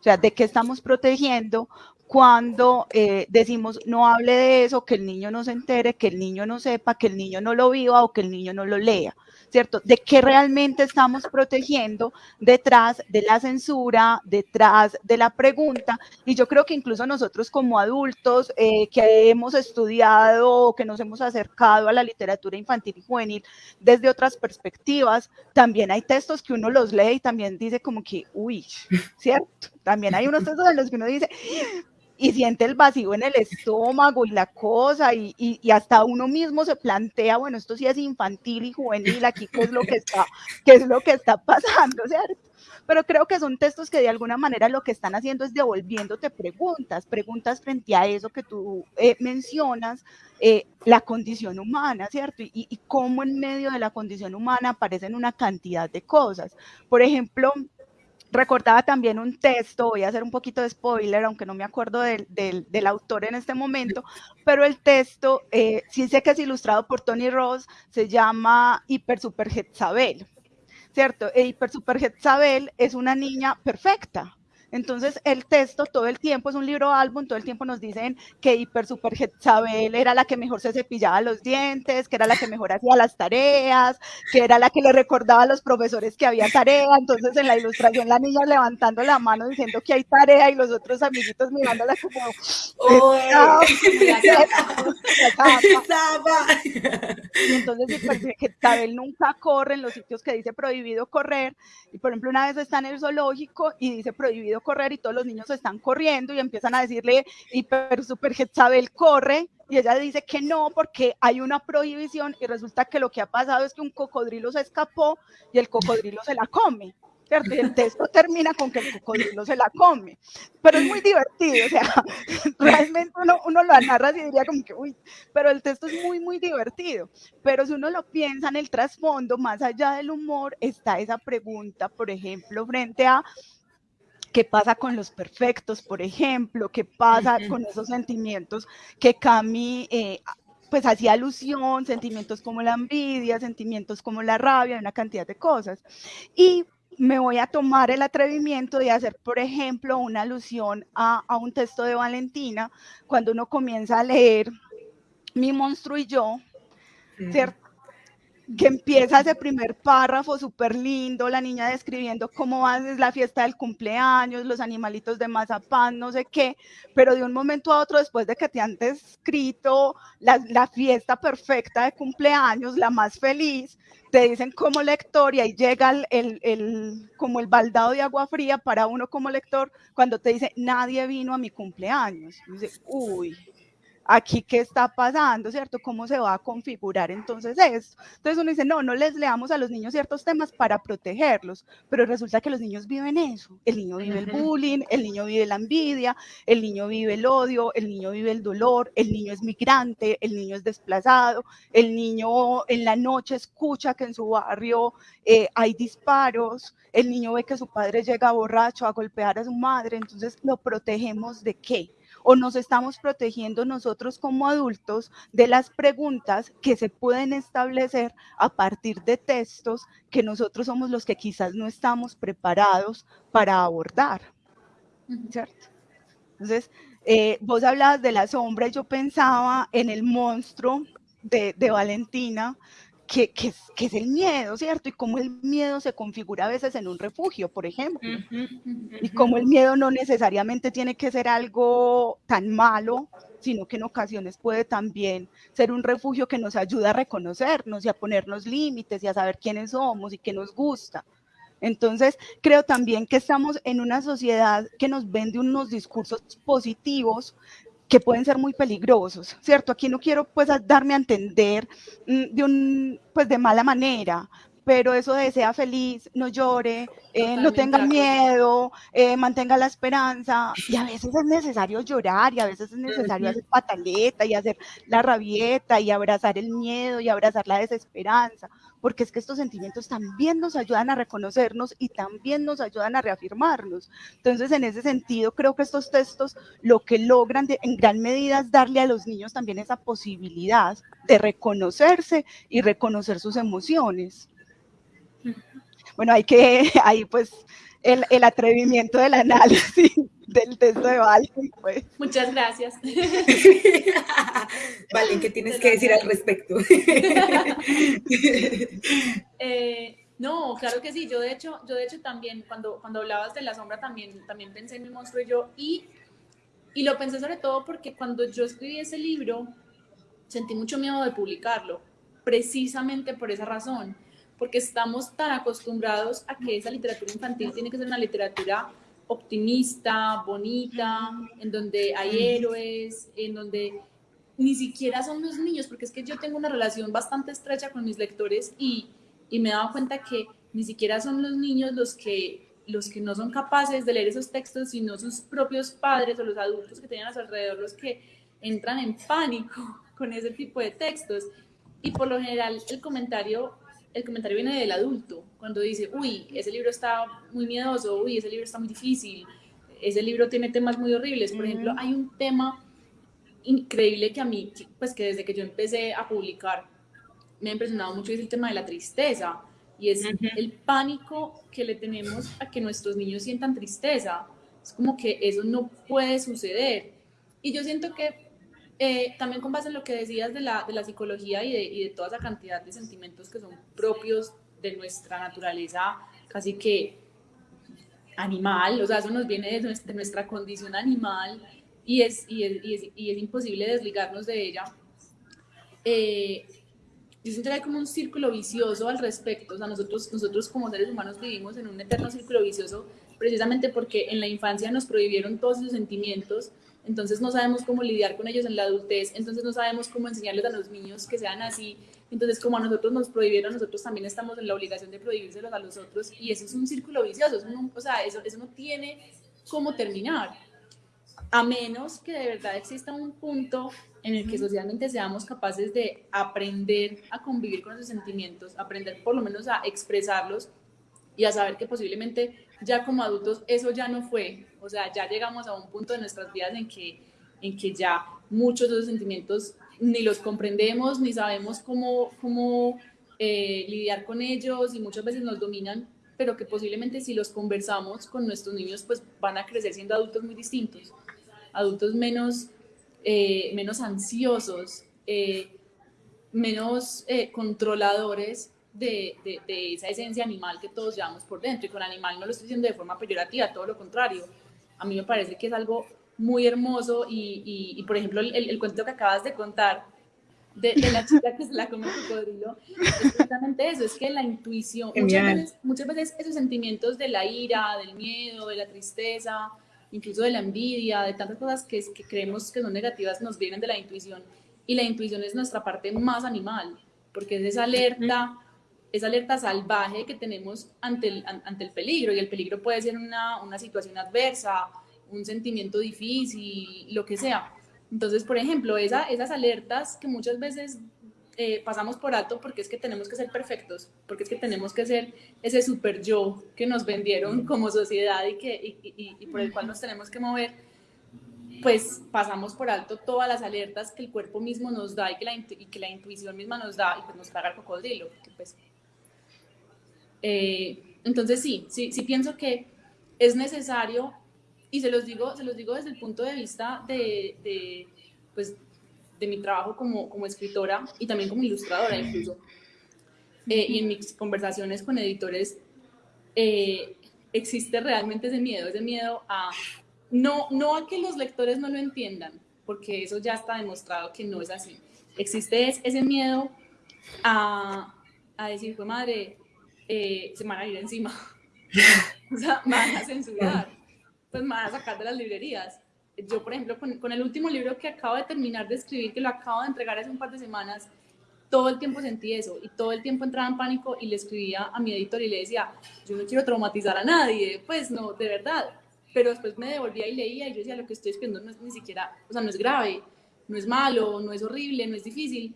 O sea, ¿de qué estamos protegiendo cuando eh, decimos no hable de eso, que el niño no se entere, que el niño no sepa, que el niño no lo viva o que el niño no lo lea? ¿Cierto? De qué realmente estamos protegiendo detrás de la censura, detrás de la pregunta. Y yo creo que incluso nosotros como adultos eh, que hemos estudiado, que nos hemos acercado a la literatura infantil y juvenil desde otras perspectivas, también hay textos que uno los lee y también dice como que, uy, ¿cierto? También hay unos textos en los que uno dice, y siente el vacío en el estómago y la cosa, y, y, hasta uno mismo se plantea, bueno, esto sí es infantil y juvenil, aquí qué es lo que está, qué es lo que está pasando, ¿cierto? Pero creo que son textos que de alguna manera lo que están haciendo es devolviéndote preguntas, preguntas frente a eso que tú eh, mencionas, eh, la condición humana, ¿cierto? Y, y cómo en medio de la condición humana aparecen una cantidad de cosas. Por ejemplo, recordaba también un texto, voy a hacer un poquito de spoiler, aunque no me acuerdo del, del, autor en este momento, pero el texto, eh, sí sé que es ilustrado por Tony Ross, se llama Hiper Super Jezabel, ¿cierto? E Hiper Super Jezabel es una niña perfecta, entonces, el texto todo el tiempo es un libro álbum, todo el tiempo nos dicen que Hiper Super Jezabel era la que mejor se cepillaba los dientes, que era la que mejor hacía las tareas, que era la que le recordaba a los profesores que había tarea. Entonces, en la ilustración, la niña levantando la mano diciendo que hay tarea y los otros amiguitos mirándola como. y entonces, nunca corre en los sitios que dice prohibido correr. Y por ejemplo, una vez está en el zoológico y dice prohibido correr y todos los niños están corriendo y empiezan a decirle, hiper super Jezabel corre, y ella dice que no porque hay una prohibición y resulta que lo que ha pasado es que un cocodrilo se escapó y el cocodrilo se la come. ¿Cierto? Y el texto termina con que el cocodrilo se la come. Pero es muy divertido, o sea, realmente uno, uno lo narra y diría como que, uy, pero el texto es muy, muy divertido. Pero si uno lo piensa en el trasfondo, más allá del humor, está esa pregunta, por ejemplo, frente a qué pasa con los perfectos, por ejemplo, qué pasa con esos sentimientos que Cami eh, pues hacía alusión, sentimientos como la envidia, sentimientos como la rabia, una cantidad de cosas. Y me voy a tomar el atrevimiento de hacer, por ejemplo, una alusión a, a un texto de Valentina, cuando uno comienza a leer Mi monstruo y yo, ¿cierto? Que empieza ese primer párrafo súper lindo, la niña describiendo cómo haces la fiesta del cumpleaños, los animalitos de mazapán, no sé qué, pero de un momento a otro, después de que te han descrito la, la fiesta perfecta de cumpleaños, la más feliz, te dicen como lector y ahí llega el, el, el, como el baldado de agua fría para uno como lector cuando te dice, nadie vino a mi cumpleaños. Dice, uy, aquí qué está pasando, ¿cierto? ¿Cómo se va a configurar entonces esto? Entonces uno dice, no, no les leamos a los niños ciertos temas para protegerlos, pero resulta que los niños viven eso. El niño vive el bullying, el niño vive la envidia, el niño vive el odio, el niño vive el dolor, el niño es migrante, el niño es desplazado, el niño en la noche escucha que en su barrio eh, hay disparos, el niño ve que su padre llega borracho a golpear a su madre, entonces lo protegemos de qué? O nos estamos protegiendo nosotros como adultos de las preguntas que se pueden establecer a partir de textos que nosotros somos los que quizás no estamos preparados para abordar, ¿cierto? Entonces, eh, vos hablabas de la sombra y yo pensaba en el monstruo de, de Valentina, que, que, es, que, es, el miedo, ¿cierto? Y cómo el miedo se configura a veces en un refugio, por ejemplo. Uh -huh, uh -huh. Y cómo el miedo no necesariamente tiene que ser algo tan malo, sino que en ocasiones puede también ser un refugio que nos ayuda a reconocernos y a ponernos límites y a saber quiénes somos y qué nos gusta. Entonces, creo también que estamos en una sociedad que nos vende unos discursos positivos que pueden ser muy peligrosos, ¿cierto? Aquí no quiero pues darme a entender mm, de un pues de mala manera, pero eso de sea feliz, no llore, eh, no tenga miedo, eh, mantenga la esperanza, y a veces es necesario llorar, y a veces es necesario hacer pataleta, y hacer la rabieta, y abrazar el miedo, y abrazar la desesperanza, porque es que estos sentimientos también nos ayudan a reconocernos y también nos ayudan a reafirmarnos. Entonces, en ese sentido, creo que estos textos lo que logran de, en gran medida es darle a los niños también esa posibilidad de reconocerse y reconocer sus emociones. Bueno, hay que, ahí pues el, el atrevimiento del análisis del texto de Valen. Pues. Muchas gracias. Valen, ¿qué tienes que decir al respecto? eh, no, claro que sí. Yo de hecho, yo de hecho también, cuando, cuando hablabas de la sombra, también, también pensé en mi monstruo y yo. Y, y lo pensé sobre todo porque cuando yo escribí ese libro, sentí mucho miedo de publicarlo, precisamente por esa razón porque estamos tan acostumbrados a que esa literatura infantil tiene que ser una literatura optimista, bonita, en donde hay héroes, en donde ni siquiera son los niños, porque es que yo tengo una relación bastante estrecha con mis lectores y, y me he dado cuenta que ni siquiera son los niños los que, los que no son capaces de leer esos textos, sino sus propios padres o los adultos que tienen a su alrededor los que entran en pánico con ese tipo de textos. Y por lo general el comentario el comentario viene del adulto, cuando dice, uy, ese libro está muy miedoso, uy, ese libro está muy difícil, ese libro tiene temas muy horribles. Por ejemplo, hay un tema increíble que a mí, pues que desde que yo empecé a publicar, me ha impresionado mucho, es el tema de la tristeza, y es uh -huh. el pánico que le tenemos a que nuestros niños sientan tristeza. Es como que eso no puede suceder. Y yo siento que eh, también con base en lo que decías de la, de la psicología y de, y de, toda esa cantidad de sentimientos que son propios de nuestra naturaleza casi que animal, o sea, eso nos viene de nuestra, de nuestra condición animal y es, y es, y es, y es imposible desligarnos de ella. Eh, yo siento que hay como un círculo vicioso al respecto, o sea, nosotros, nosotros como seres humanos vivimos en un eterno círculo vicioso precisamente porque en la infancia nos prohibieron todos esos sentimientos, entonces no sabemos cómo lidiar con ellos en la adultez, entonces no sabemos cómo enseñarles a los niños que sean así, entonces como a nosotros nos prohibieron, nosotros también estamos en la obligación de prohibírselos a los otros y eso es un círculo vicioso, eso no, o sea, eso, eso no tiene cómo terminar, a menos que de verdad exista un punto en el que socialmente seamos capaces de aprender a convivir con esos sentimientos, aprender por lo menos a expresarlos y a saber que posiblemente ya como adultos eso ya no fue, o sea, ya llegamos a un punto de nuestras vidas en que, en que ya muchos de esos sentimientos ni los comprendemos, ni sabemos cómo, cómo eh, lidiar con ellos y muchas veces nos dominan, pero que posiblemente si los conversamos con nuestros niños, pues van a crecer siendo adultos muy distintos, adultos menos, eh, menos ansiosos, eh, menos eh, controladores de, de, de, esa esencia animal que todos llevamos por dentro. Y con animal no lo estoy diciendo de forma peyorativa, todo lo contrario. A mí me parece que es algo muy hermoso y, y, y por ejemplo, el, el, cuento que acabas de contar de, de, la chica que se la come el cocodrilo, es precisamente eso, es que la intuición, muchas veces, muchas veces esos sentimientos de la ira, del miedo, de la tristeza, incluso de la envidia, de tantas cosas que, que creemos que son negativas, nos vienen de la intuición. Y la intuición es nuestra parte más animal, porque es esa alerta esa alerta salvaje que tenemos ante el, ante el peligro, y el peligro puede ser una, una situación adversa, un sentimiento difícil, lo que sea. Entonces, por ejemplo, esa, esas alertas que muchas veces eh, pasamos por alto porque es que tenemos que ser perfectos, porque es que tenemos que ser ese super yo que nos vendieron como sociedad y, que, y, y, y por el cual nos tenemos que mover, pues pasamos por alto todas las alertas que el cuerpo mismo nos da y que la, y que la intuición misma nos da y pues nos caga el cocodrilo. Pues, eh, entonces sí, sí, sí pienso que es necesario y se los digo, se los digo desde el punto de vista de, de pues, de mi trabajo como, como escritora y también como ilustradora incluso. Eh, y en mis conversaciones con editores eh, existe realmente ese miedo, ese miedo a no, no a que los lectores no lo entiendan, porque eso ya está demostrado que no es así. Existe ese miedo a, a decir, pues madre, eh, se van a ir encima, o sea, van a censurar, pues van a sacar de las librerías. Yo, por ejemplo, con, con el último libro que acabo de terminar de escribir, que lo acabo de entregar hace un par de semanas, todo el tiempo sentí eso y todo el tiempo entraba en pánico y le escribía a mi editor y le decía, yo no quiero traumatizar a nadie, pues no, de verdad. Pero después me devolvía y leía y yo decía, lo que estoy escribiendo no es ni siquiera, o sea, no es grave, no es malo, no es horrible, no es difícil,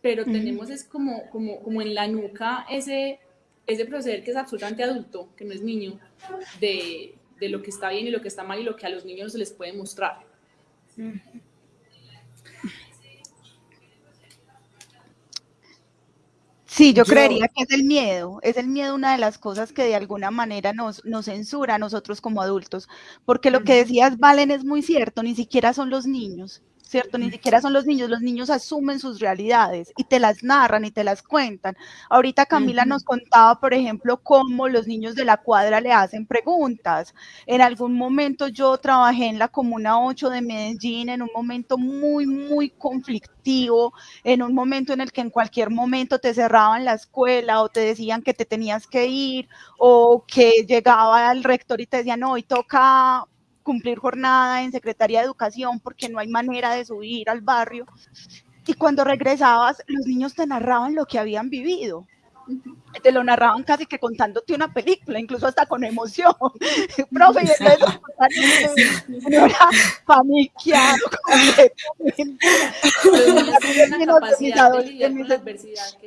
pero tenemos es como, como, como en la nuca ese, ese proceder que es absolutamente adulto, que no es niño, de, de lo que está bien y lo que está mal y lo que a los niños se les puede mostrar. Sí, yo, creería que es el miedo, es el miedo una de las cosas que de alguna manera nos, nos censura a nosotros como adultos, porque lo que decías, Valen, es muy cierto, ni siquiera son los niños. ¿Cierto? Ni siquiera son los niños, los niños asumen sus realidades y te las narran y te las cuentan. Ahorita Camila nos contaba, por ejemplo, cómo los niños de la cuadra le hacen preguntas. En algún momento yo trabajé en la Comuna 8 de Medellín, en un momento muy, muy conflictivo, en un momento en el que en cualquier momento te cerraban la escuela o te decían que te tenías que ir o que llegaba el rector y te decía, no, hoy toca cumplir jornada en Secretaría de Educación porque no hay manera de subir al barrio. Y cuando regresabas, los niños te narraban lo que habían vivido. Te lo narraban casi que contándote una película, incluso hasta con emoción. Profe, y era paniqueado completamente.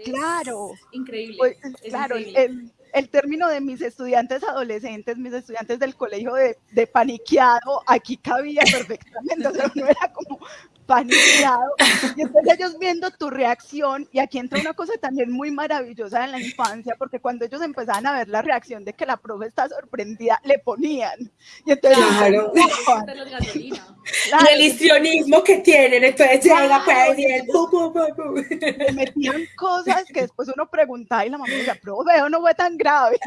Claro, increíble. Pues, es claro, increíble. El, el término de mis estudiantes adolescentes, mis estudiantes del colegio de, de paniqueado, aquí cabía perfectamente, o sea, no era como paniqueado. Y entonces ellos viendo tu reacción, y aquí entra una cosa también muy maravillosa en la infancia, porque cuando ellos empezaban a ver la reacción de que la profe está sorprendida, le ponían. Y entonces, Claro. Claro, el histrionismo que tienen, entonces llega pues y el pu, pu, pu, pu. le metían cosas que después uno preguntaba y la mamá decía, profe, eso no fue tan grave.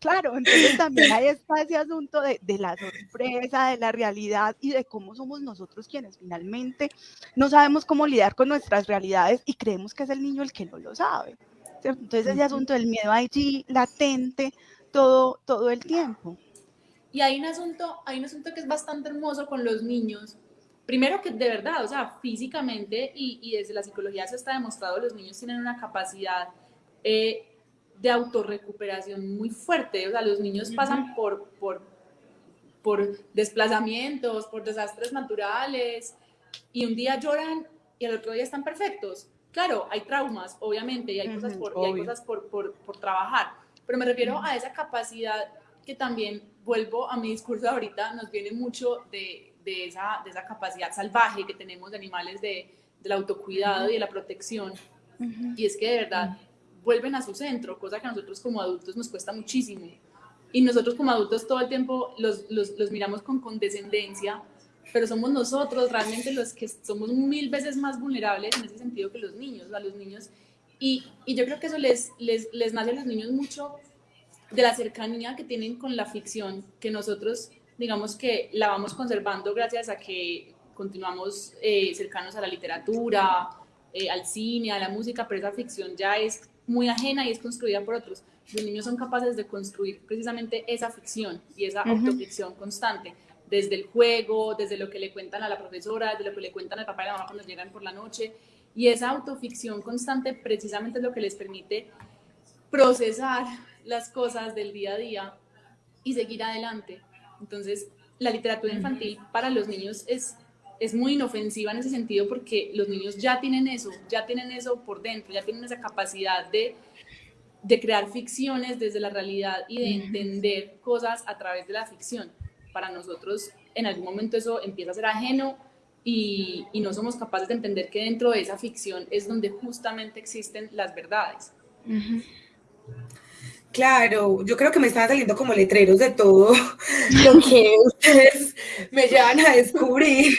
claro, entonces también ahí está ese asunto de, de la sorpresa, de la realidad y de cómo somos nosotros quienes finalmente no sabemos cómo lidiar con nuestras realidades y creemos que es el niño el que no lo sabe. ¿cierto? Entonces ese asunto del miedo allí latente todo, todo el tiempo. Y hay un asunto, hay un asunto que es bastante hermoso con los niños. Primero que de verdad, o sea, físicamente y, y desde la psicología se está demostrado, los niños tienen una capacidad eh, de autorrecuperación muy fuerte. O sea, los niños pasan por, por, por desplazamientos, por desastres naturales y un día lloran y al otro día están perfectos. Claro, hay traumas, obviamente, y hay cosas, por, y hay cosas por, por, por trabajar, pero me refiero a esa capacidad que también, vuelvo a mi discurso de ahorita, nos viene mucho de, de, esa, de esa capacidad salvaje que tenemos de animales de, del autocuidado y de la protección. Y es que de verdad vuelven a su centro, cosa que a nosotros como adultos nos cuesta muchísimo. Y nosotros como adultos todo el tiempo los, los, los miramos con condescendencia, pero somos nosotros realmente los que somos mil veces más vulnerables en ese sentido que los niños, a los niños. Y, y yo creo que eso les, les, les nace a los niños mucho de la cercanía que tienen con la ficción, que nosotros, digamos que la vamos conservando gracias a que continuamos eh, cercanos a la literatura, eh, al cine, a la música, pero esa ficción ya es muy ajena y es construida por otros. Los niños son capaces de construir precisamente esa ficción y esa autoficción constante, desde el juego, desde lo que le cuentan a la profesora, desde lo que le cuentan al papá y la mamá cuando llegan por la noche. Y esa autoficción constante precisamente es lo que les permite procesar las cosas del día a día y seguir adelante. Entonces, la literatura infantil para los niños es, es muy inofensiva en ese sentido porque los niños ya tienen eso, ya tienen eso por dentro, ya tienen esa capacidad de, de crear ficciones desde la realidad y de entender cosas a través de la ficción. Para nosotros en algún momento eso empieza a ser ajeno y, y, no somos capaces de entender que dentro de esa ficción es donde justamente existen las verdades. Claro, yo creo que me están saliendo como letreros de todo lo que ustedes me llevan a descubrir.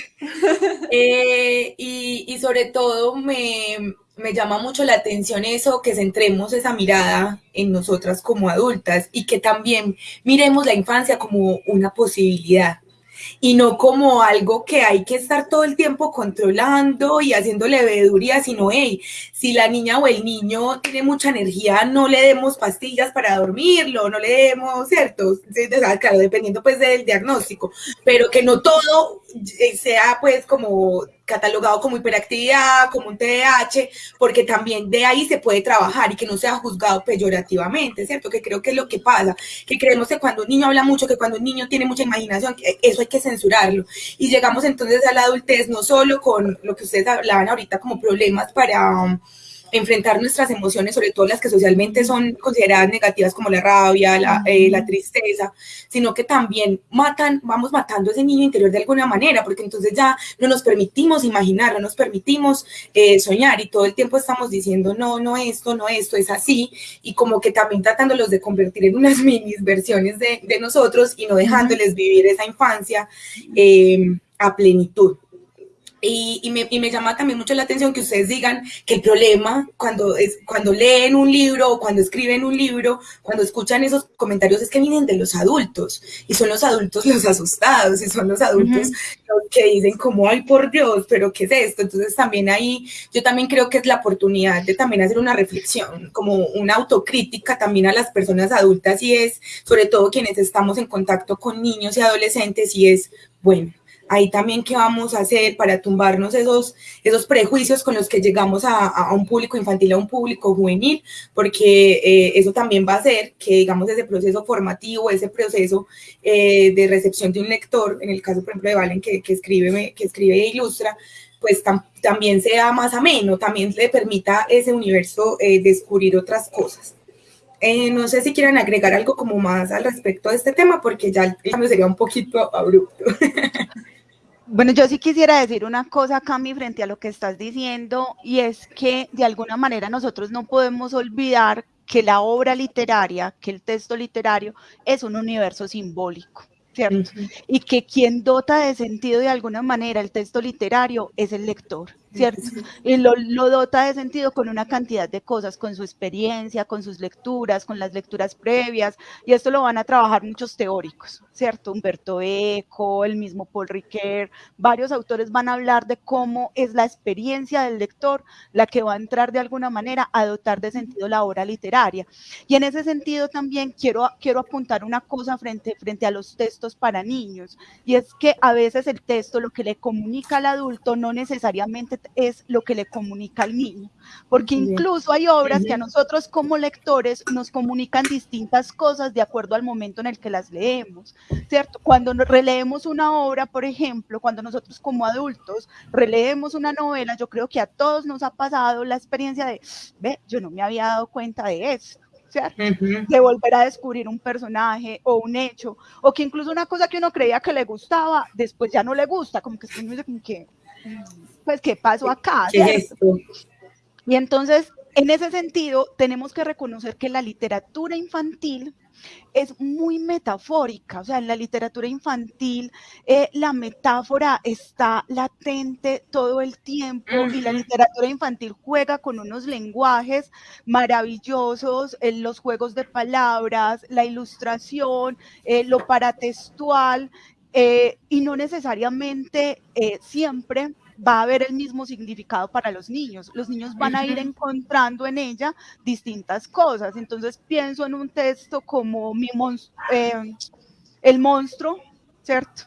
Eh, y, y, sobre todo me, me llama mucho la atención eso, que centremos esa mirada en nosotras como adultas y que también miremos la infancia como una posibilidad y no como algo que hay que estar todo el tiempo controlando y haciéndole veeduría, sino, hey, si la niña o el niño tiene mucha energía, no le demos pastillas para dormirlo, no le demos, ¿cierto? Claro, dependiendo pues del diagnóstico, pero que no todo sea pues como catalogado como hiperactividad, como un TDAH, porque también de ahí se puede trabajar y que no sea juzgado peyorativamente, ¿cierto? Que creo que es lo que pasa, que creemos que cuando un niño habla mucho, que cuando un niño tiene mucha imaginación, eso hay que censurarlo. Y llegamos entonces a la adultez no solo con lo que ustedes hablaban ahorita como problemas para enfrentar nuestras emociones, sobre todo las que socialmente son consideradas negativas como la rabia, la, eh, la, tristeza, sino que también matan, vamos matando ese niño interior de alguna manera, porque entonces ya no nos permitimos imaginar, no nos permitimos eh, soñar y todo el tiempo estamos diciendo, no, no esto, no esto, es así, y como que también tratándolos de convertir en unas mini versiones de, de nosotros y no dejándoles vivir esa infancia eh, a plenitud. Y, me, y, me, llama también mucho la atención que ustedes digan que el problema cuando, es, cuando leen un libro o cuando escriben un libro, cuando escuchan esos comentarios es que vienen de los adultos y son los adultos los asustados y son los adultos los que dicen como, ay por Dios, pero ¿qué es esto? Entonces también ahí yo también creo que es la oportunidad de también hacer una reflexión, como una autocrítica también a las personas adultas y es sobre todo quienes estamos en contacto con niños y adolescentes y es, bueno, ahí también qué vamos a hacer para tumbarnos esos, esos prejuicios con los que llegamos a, un público infantil, a un público juvenil, porque eh, eso también va a hacer que, digamos, ese proceso formativo, ese proceso eh, de recepción de un lector, en el caso, por ejemplo, de Valen, que, escribe, que escribe e ilustra, pues tam, también sea más ameno, también le permita ese universo eh, descubrir otras cosas. No sé si quieren agregar algo como más al respecto de este tema, porque ya el cambio sería un poquito abrupto. Bueno, yo sí quisiera decir una cosa, Cami, frente a lo que estás diciendo, y es que de alguna manera nosotros no podemos olvidar que la obra literaria, que el texto literario es un universo simbólico. ¿cierto? Y que quien dota de sentido de alguna manera el texto literario es el lector. ¿Cierto? Y lo, lo, dota de sentido con una cantidad de cosas, con su experiencia, con sus lecturas, con las lecturas previas, y esto lo van a trabajar muchos teóricos, ¿cierto? Humberto Eco, el mismo Paul Ricoeur, varios autores van a hablar de cómo es la experiencia del lector la que va a entrar de alguna manera a dotar de sentido la obra literaria. Y en ese sentido también quiero, quiero apuntar una cosa frente, frente a los textos para niños, y es que a veces el texto lo que le comunica al adulto no necesariamente es lo que le comunica al niño, porque incluso hay obras que a nosotros como lectores nos comunican distintas cosas de acuerdo al momento en el que las leemos, ¿cierto? Cuando releemos una obra, por ejemplo, cuando nosotros como adultos releemos una novela, yo creo que a todos nos ha pasado la experiencia de, ve, yo no me había dado cuenta de eso. ¿cierto? De volver a descubrir un personaje o un hecho, o que incluso una cosa que uno creía que le gustaba, después ya no le gusta, como que como que, pues, ¿qué pasó acá? Y entonces, en ese sentido, tenemos que reconocer que la literatura infantil es muy metafórica, o sea, en la literatura infantil eh, la metáfora está latente todo el tiempo y la literatura infantil juega con unos lenguajes maravillosos, en los juegos de palabras, la ilustración, eh, lo paratextual, eh, y no necesariamente siempre va a haber el mismo significado para los niños. Los niños van a ir encontrando en ella distintas cosas. Entonces pienso en un texto como mi eh, el monstruo, ¿cierto?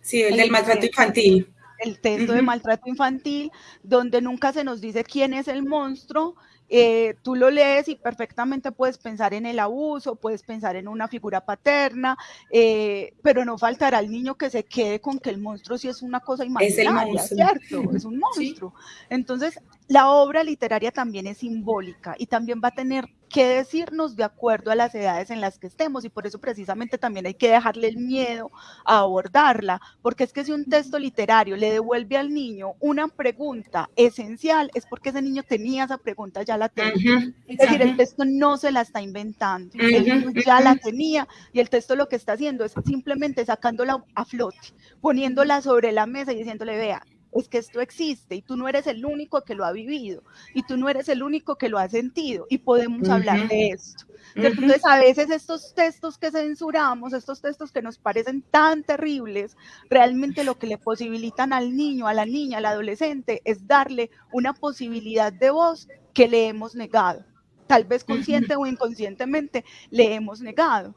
Sí, el, del maltrato infantil. El texto de maltrato infantil, donde nunca se nos dice quién es el monstruo eh, tú lo lees y perfectamente puedes pensar en el abuso, puedes pensar en una figura paterna, eh, pero no faltará el niño que se quede con que el monstruo sí es una cosa imaginaria, es ¿cierto? Es un monstruo. Entonces, la obra literaria también es simbólica y también va a tener que decirnos de acuerdo a las edades en las que estemos y por eso precisamente también hay que dejarle el miedo a abordarla, porque es que si un texto literario le devuelve al niño una pregunta esencial, es porque ese niño tenía esa pregunta, ya la tenía. es decir, el texto no se la está inventando, el niño ya la tenía y el texto lo que está haciendo es simplemente sacándola a flote, poniéndola sobre la mesa y diciéndole, vea, es que esto existe y tú no eres el único que lo ha vivido y tú no eres el único que lo ha sentido y podemos hablar de esto. Entonces, a veces estos textos que censuramos, estos textos que nos parecen tan terribles, realmente lo que le posibilitan al niño, a la niña, al adolescente, es darle una posibilidad de voz que le hemos negado. Tal vez consciente o inconscientemente le hemos negado.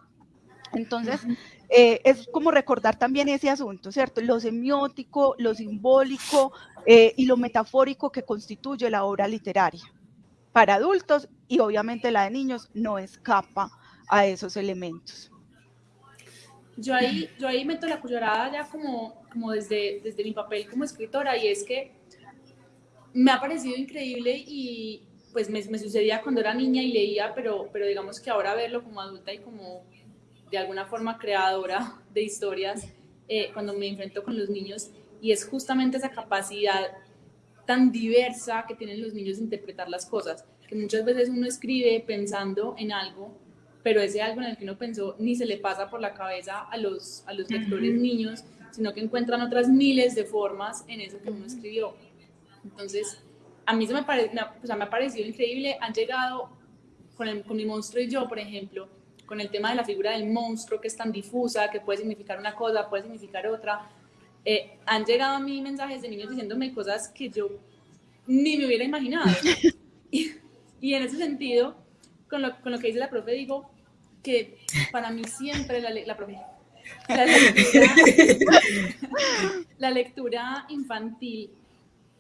Entonces, eh, es como recordar también ese asunto, ¿cierto? Lo semiótico, lo simbólico eh, y lo metafórico que constituye la obra literaria. Para adultos y obviamente la de niños no escapa a esos elementos. Yo ahí, yo ahí meto la cucharada ya como, como desde, desde mi papel como escritora y es que me ha parecido increíble y pues me, me sucedía cuando era niña y leía, pero, pero digamos que ahora verlo como adulta y como de alguna forma creadora de historias eh, cuando me enfrento con los niños y es justamente esa capacidad tan diversa que tienen los niños de interpretar las cosas, que muchas veces uno escribe pensando en algo, pero ese algo en el que uno pensó ni se le pasa por la cabeza a los, a los lectores niños, sino que encuentran otras miles de formas en eso que uno escribió. Entonces, a mí se me, pare, me, me ha parecido increíble, han llegado con, el, con mi monstruo y yo, por ejemplo, con el tema de la figura del monstruo que es tan difusa, que puede significar una cosa, puede significar otra. Eh, han llegado a mí mensajes de niños diciéndome cosas que yo ni me hubiera imaginado. y, en ese sentido, con lo, con lo, que dice la profe, digo que para mí siempre la, la profe, la lectura, la lectura, infantil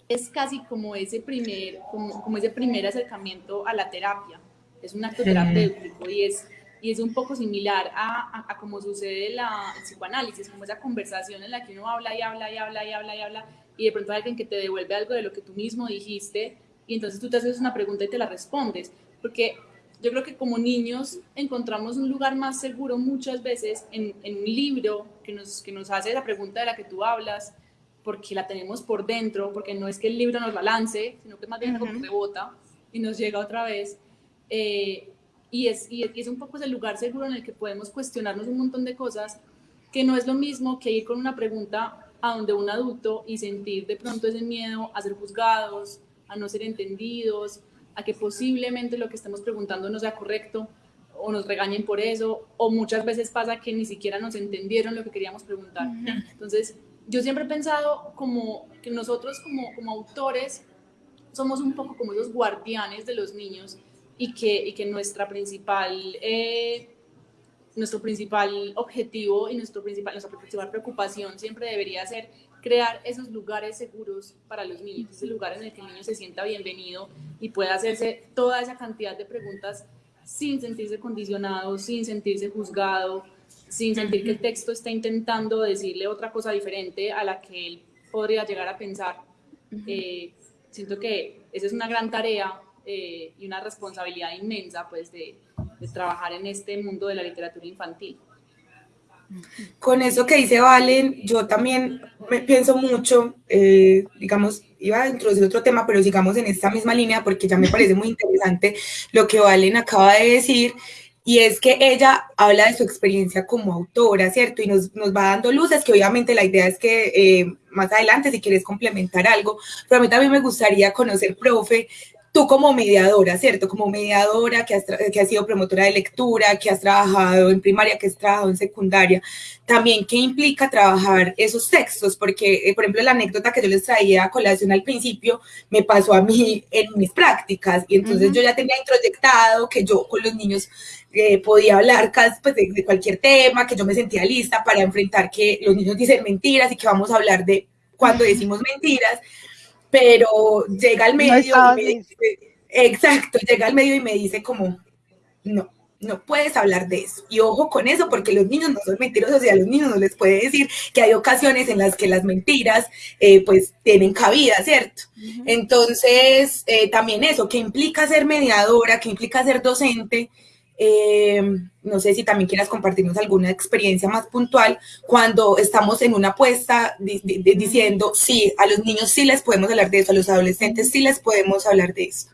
es casi como ese primer, como, como, ese primer acercamiento a la terapia. Es un acto terapéutico y es y es un poco similar a, a, cómo sucede la, el psicoanálisis, como esa conversación en la que uno habla y habla y habla y habla y habla y de pronto hay alguien que te devuelve algo de lo que tú mismo dijiste y entonces tú te haces una pregunta y te la respondes, porque yo creo que como niños encontramos un lugar más seguro muchas veces en, en un libro que nos, que nos hace la pregunta de la que tú hablas, porque la tenemos por dentro, porque no es que el libro nos la lance, sino que más bien como rebota y nos llega otra vez. Eh, y es, y es un poco ese lugar seguro en el que podemos cuestionarnos un montón de cosas, que no es lo mismo que ir con una pregunta a donde un adulto y sentir de pronto ese miedo a ser juzgados, a no ser entendidos, a que posiblemente lo que estemos preguntando no sea correcto o nos regañen por eso, o muchas veces pasa que ni siquiera nos entendieron lo que queríamos preguntar. Entonces, yo siempre he pensado como que nosotros como, como autores somos un poco como esos guardianes de los niños y que, y que nuestra principal, eh, nuestro principal objetivo y nuestro principal, nuestra principal preocupación siempre debería ser crear esos lugares seguros para los niños, ese lugar en el que el niño se sienta bienvenido y pueda hacerse toda esa cantidad de preguntas sin sentirse condicionado, sin sentirse juzgado, sin sentir que el texto está intentando decirle otra cosa diferente a la que él podría llegar a pensar. Eh, siento que esa es una gran tarea eh, y una responsabilidad inmensa pues de, trabajar en este mundo de la literatura infantil. Con eso que dice Valen, yo también me pienso mucho, eh, digamos, iba a introducir otro tema, pero sigamos en esta misma línea porque ya me parece muy interesante lo que Valen acaba de decir, y es que ella habla de su experiencia como autora, ¿cierto? Y nos, nos va dando luces, que obviamente la idea es que eh, más adelante, si quieres complementar algo, pero a mí también me gustaría conocer, profe, tú como mediadora, ¿cierto? Como mediadora que has, que has sido promotora de lectura, que has trabajado en primaria, que has trabajado en secundaria, también qué implica trabajar esos textos, porque, eh, por ejemplo, la anécdota que yo les traía a colación al principio me pasó a mí en mis prácticas y entonces yo ya tenía introyectado que yo con los niños eh, podía hablar pues, de, de cualquier tema, que yo me sentía lista para enfrentar que los niños dicen mentiras y que vamos a hablar de cuando decimos mentiras, pero llega al medio y me dice, Exacto, llega al medio y me dice como, no, no puedes hablar de eso. Y ojo con eso, porque los niños no son mentirosos y a los niños no les puede decir que hay ocasiones en las que las mentiras eh, pues tienen cabida, ¿cierto? Entonces, eh, también eso, que implica ser mediadora, que implica ser docente. Eh, no sé si también quieras compartirnos alguna experiencia más puntual cuando estamos en una apuesta diciendo, sí, a los niños sí les podemos hablar de eso, a los adolescentes sí les podemos hablar de eso.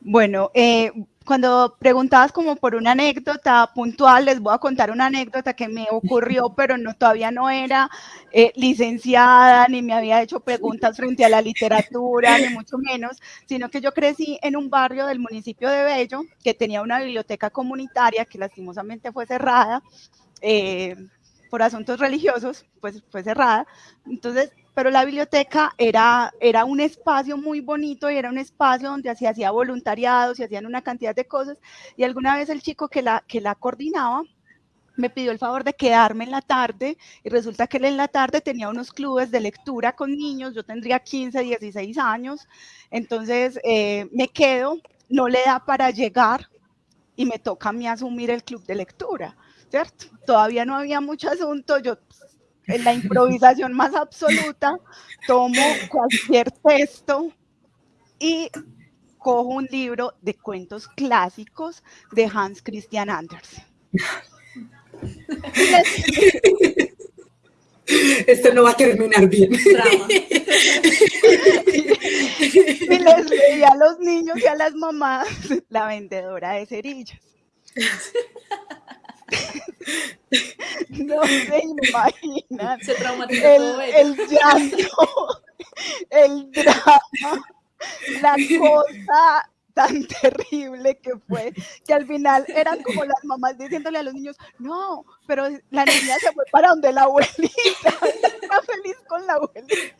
Bueno, eh, cuando preguntabas como por una anécdota puntual, les voy a contar una anécdota que me ocurrió, pero no todavía no era eh, licenciada, ni me había hecho preguntas frente a la literatura, ni mucho menos, sino que yo crecí en un barrio del municipio de Bello que tenía una biblioteca comunitaria que lastimosamente fue cerrada. Eh, por asuntos religiosos, pues fue cerrada. Entonces, pero la biblioteca era, era un espacio muy bonito y era un espacio donde se hacía voluntariado, se hacían una cantidad de cosas. Y alguna vez el chico que la, que la coordinaba me pidió el favor de quedarme en la tarde y resulta que él en la tarde tenía unos clubes de lectura con niños, yo tendría 15, 16 años, entonces eh, me quedo, no le da para llegar y me toca a mí asumir el club de lectura. ¿Cierto? Todavía no había mucho asunto, yo en la improvisación más absoluta tomo cualquier texto y cojo un libro de cuentos clásicos de Hans Christian Andersen. Esto no va a terminar bien. y les leí a los niños y a las mamás la vendedora de cerillas. No se imaginan. Se traumatizó el, llanto, el drama, la cosa tan terrible que fue, que al final eran como las mamás diciéndole a los niños, no, pero la niña se fue para donde la abuelita, está feliz con la abuelita.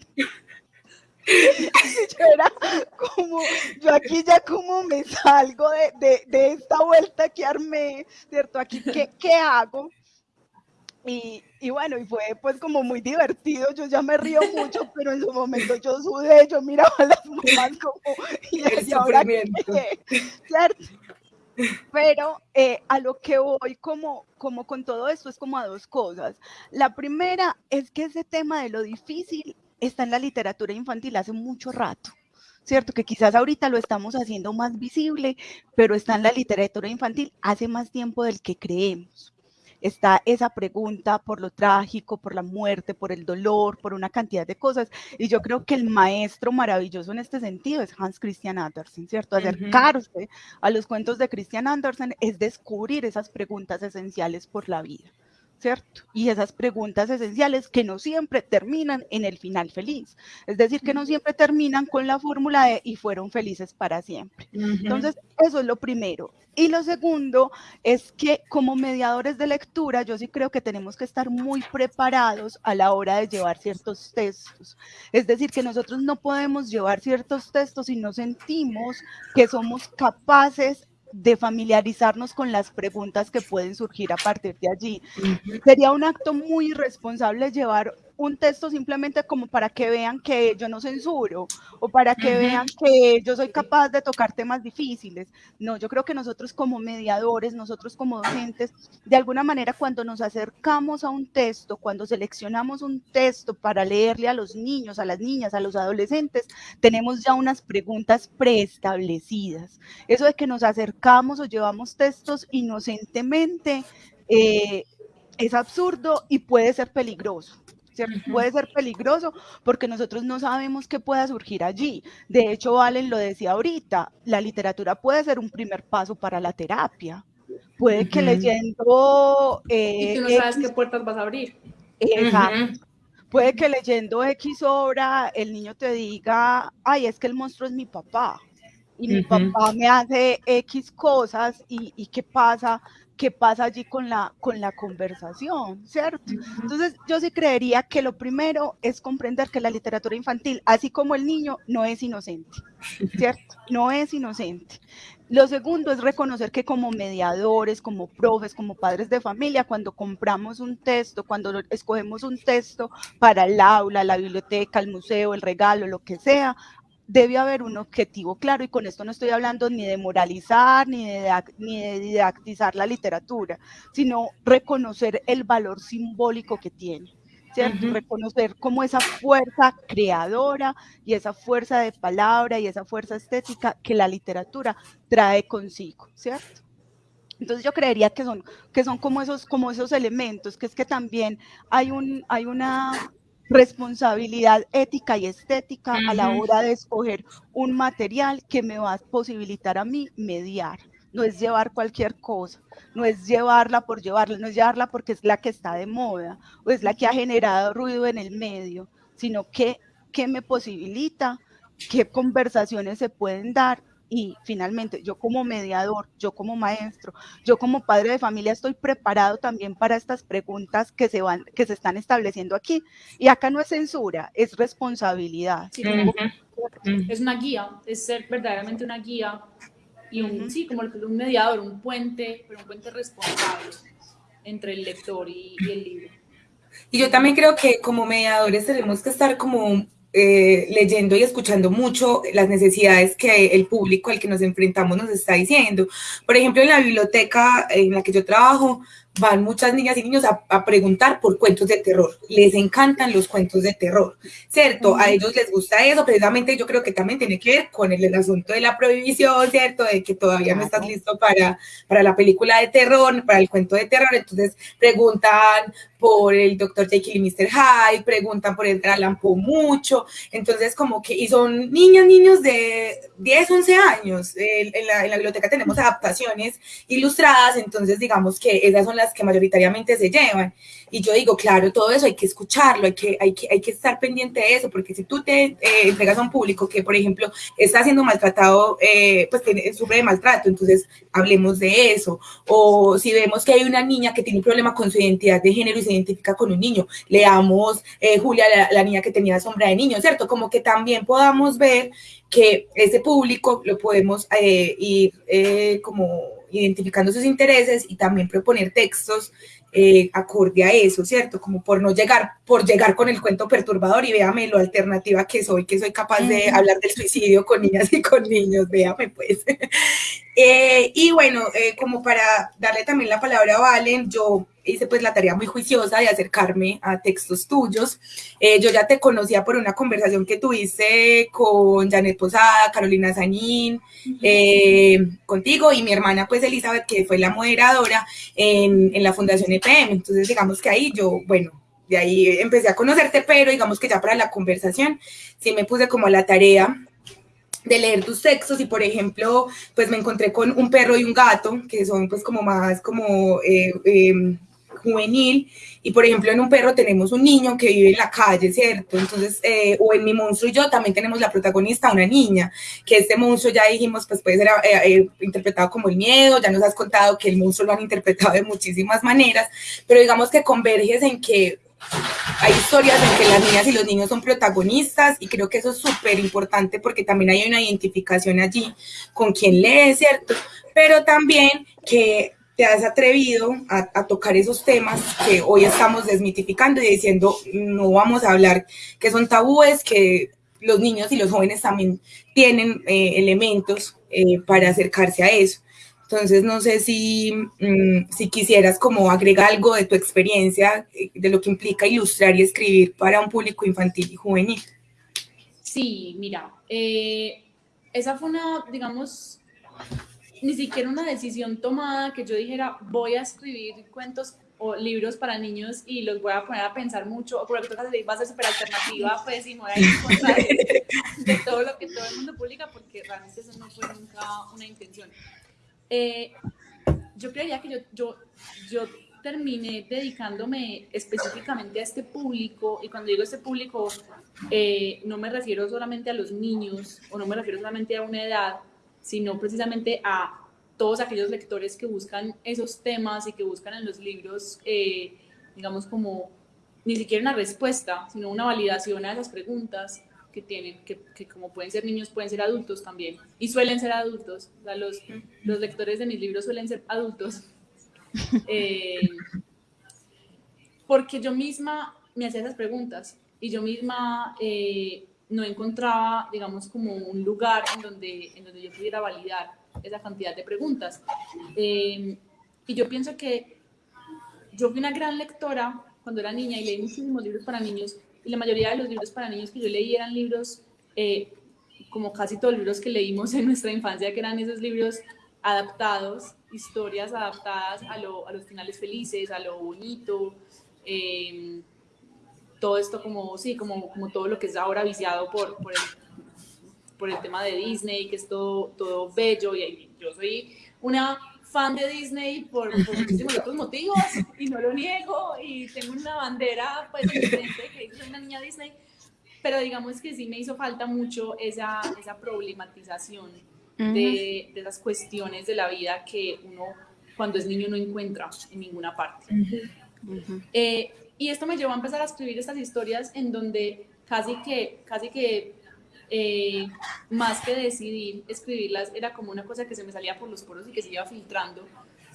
Yo era como, yo aquí ya como me salgo de, de, de esta vuelta que armé, ¿cierto? Aquí, ¿qué, qué hago? Y, y, bueno, y fue pues como muy divertido, yo ya me río mucho, pero en su momento yo sudé, yo miraba a las mamás como, y, y ahora ¿cierto? Pero eh, a lo que voy como, como con todo esto es como a dos cosas. La primera es que ese tema de lo difícil está en la literatura infantil hace mucho rato. ¿Cierto? Que quizás ahorita lo estamos haciendo más visible, pero está en la literatura infantil hace más tiempo del que creemos está esa pregunta por lo trágico, por la muerte, por el dolor, por una cantidad de cosas. Y yo creo que el maestro maravilloso en este sentido es Hans Christian Andersen, ¿cierto? Acercarse a los cuentos de Christian Andersen es descubrir esas preguntas esenciales por la vida. ¿Cierto? Y esas preguntas esenciales que no siempre terminan en el final feliz. Es decir, que no siempre terminan con la fórmula de y fueron felices para siempre. Entonces, eso es lo primero. Y lo segundo es que como mediadores de lectura, yo sí creo que tenemos que estar muy preparados a la hora de llevar ciertos textos. Es decir, que nosotros no podemos llevar ciertos textos si no sentimos que somos capaces de familiarizarnos con las preguntas que pueden surgir a partir de allí. Sería un acto muy irresponsable llevar un texto simplemente como para que vean que yo no censuro o para que vean que yo soy capaz de tocar temas difíciles. No, yo creo que nosotros como mediadores, nosotros como docentes, de alguna manera cuando nos acercamos a un texto, cuando seleccionamos un texto para leerle a los niños, a las niñas, a los adolescentes, tenemos ya unas preguntas preestablecidas. Eso de que nos acercamos o llevamos textos inocentemente. Eh, es absurdo y puede ser peligroso. Puede ser peligroso porque nosotros no sabemos qué pueda surgir allí. De hecho, Valen lo decía ahorita, la literatura puede ser un primer paso para la terapia. Puede que leyendo... Eh, y tú no sabes qué puertas vas a abrir. Exacto. Puede que leyendo X obra el niño te diga, ay, es que el monstruo es mi papá y mi papá me hace X cosas y, y, qué pasa qué pasa allí con la, con la conversación, ¿cierto? Entonces, yo sí creería que lo primero es comprender que la literatura infantil, así como el niño, no es inocente, ¿cierto? No es inocente. Lo segundo es reconocer que como mediadores, como profes, como padres de familia, cuando compramos un texto, cuando escogemos un texto para el aula, la biblioteca, el museo, el regalo, lo que sea, debe haber un objetivo claro y con esto no estoy hablando ni de moralizar ni de, ni de didactizar la literatura, sino reconocer el valor simbólico que tiene. ¿cierto? Reconocer como esa fuerza creadora y esa fuerza de palabra y esa fuerza estética que la literatura trae consigo, ¿cierto? Entonces yo creería que son, que son como, esos, como esos elementos, que es que también hay, un, hay una responsabilidad ética y estética a la hora de escoger un material que me va a posibilitar a mí mediar. No es llevar cualquier cosa, no es llevarla por llevarla, no es llevarla porque es la que está de moda o es la que ha generado ruido en el medio, sino que, que me posibilita, qué conversaciones se pueden dar y finalmente yo como mediador, yo como maestro, yo como padre de familia estoy preparado también para estas preguntas que se van, que se están estableciendo aquí. Y acá no es censura, es responsabilidad. Es una guía, es ser verdaderamente una guía y un, sí, como un mediador, un puente, pero un puente responsable entre el lector y, y el libro. Y yo también creo que como mediadores tenemos que estar como eh, leyendo y escuchando mucho las necesidades que el público al que nos enfrentamos nos está diciendo. Por ejemplo, en la biblioteca en la que yo trabajo, van muchas niñas y niños a, preguntar por cuentos de terror. Les encantan los cuentos de terror, ¿cierto? A ellos les gusta eso, precisamente yo creo que también tiene que ver con el, asunto de la prohibición, ¿cierto? De que todavía no estás listo para, para la película de terror, para el cuento de terror, entonces preguntan por el Dr. Jekyll y Mr. Hyde, preguntan por el Alan mucho, entonces como que, y son niñas, niños de 10, 11 años, en la, en la biblioteca tenemos adaptaciones ilustradas, entonces digamos que esas son las que mayoritariamente se llevan. Y yo digo, claro, todo eso hay que escucharlo, hay que, hay que, hay que estar pendiente de eso, porque si tú te eh, entregas a un público que, por ejemplo, está siendo maltratado, eh, pues tiene, sufre de maltrato, entonces hablemos de eso. O si vemos que hay una niña que tiene un problema con su identidad de género y se identifica con un niño, leamos eh, Julia, la, niña que tenía sombra de niño, ¿cierto? Como que también podamos ver que ese público lo podemos ir como identificando sus intereses y también proponer textos eh, acorde a eso, ¿cierto? Como por no llegar, por llegar con el cuento perturbador y véame lo alternativa que soy, que soy capaz de hablar del suicidio con niñas y con niños, véame pues. Eh, y bueno, eh, como para darle también la palabra a Valen, yo hice pues la tarea muy juiciosa de acercarme a textos tuyos. yo ya te conocía por una conversación que tuviste con Janet Posada, Carolina Sanín, contigo y mi hermana pues Elizabeth, que fue la moderadora en, en la Fundación EPM. Entonces digamos que ahí yo, bueno, de ahí empecé a conocerte, pero digamos que ya para la conversación sí me puse como la tarea de leer tus textos y por ejemplo pues me encontré con un perro y un gato que son pues como más como eh, em, juvenil. Y por ejemplo en un perro tenemos un niño que vive en la calle, ¿cierto? Entonces, eh, o en mi monstruo y yo también tenemos la protagonista, una niña, que este monstruo ya dijimos pues puede ser eh, interpretado como el miedo, ya nos has contado que el monstruo lo han interpretado de muchísimas maneras, pero digamos que converges en que hay historias en que las niñas y los niños son protagonistas y creo que eso es súper importante porque también hay una identificación allí con quien lee, ¿cierto? Pero también que te has atrevido a, tocar esos temas que hoy estamos desmitificando y diciendo no vamos a hablar que son tabúes, que los niños y los jóvenes también tienen eh, elementos eh, para acercarse a eso. Entonces, no sé si, mm, si quisieras como agregar algo de tu experiencia, eh, de lo que implica ilustrar y escribir para un público infantil y juvenil. Sí, mira, eh, esa fue una, digamos, ni siquiera una decisión tomada que yo dijera, voy a escribir cuentos o libros para niños y los voy a poner a pensar mucho, o por ejemplo, va a ser súper alternativa, pues, y me voy a de todo lo que todo el mundo publica, porque realmente eso no fue nunca una intención. Eh, yo creería que yo, yo, yo terminé dedicándome específicamente a este público, y cuando digo este público, eh, no me refiero solamente a los niños, o no me refiero solamente a una edad, sino precisamente a todos aquellos lectores que buscan esos temas y que buscan en los libros, eh, digamos, como ni siquiera una respuesta, sino una validación a esas preguntas que tienen, que, que, como pueden ser niños, pueden ser adultos también, y suelen ser adultos, o sea, los, los lectores de mis libros suelen ser adultos, eh, porque yo misma me hacía esas preguntas, y yo misma eh, no encontraba, digamos, como un lugar en donde, en donde yo pudiera validar esa cantidad de preguntas. Eh, y yo pienso que yo fui una gran lectora cuando era niña y leí muchísimos libros para niños y la mayoría de los libros para niños que yo leí eran libros, eh, como casi todos los libros que leímos en nuestra infancia, que eran esos libros adaptados, historias adaptadas a, lo, a los finales felices, a lo bonito, eh, todo esto como, sí, como, como todo lo que es ahora viciado por, por, el, por el tema de Disney, que es todo, todo bello, y yo soy una fan de Disney por, muchísimos otros motivos y no lo niego y tengo una bandera pues diferente que soy una niña Disney pero digamos que sí me hizo falta mucho esa, esa problematización de, de, esas cuestiones de la vida que uno cuando es niño no encuentra en ninguna parte. Eh, y esto me llevó a empezar a escribir estas historias en donde casi que, casi que eh, más que decidir escribirlas, era como una cosa que se me salía por los poros y que se iba filtrando.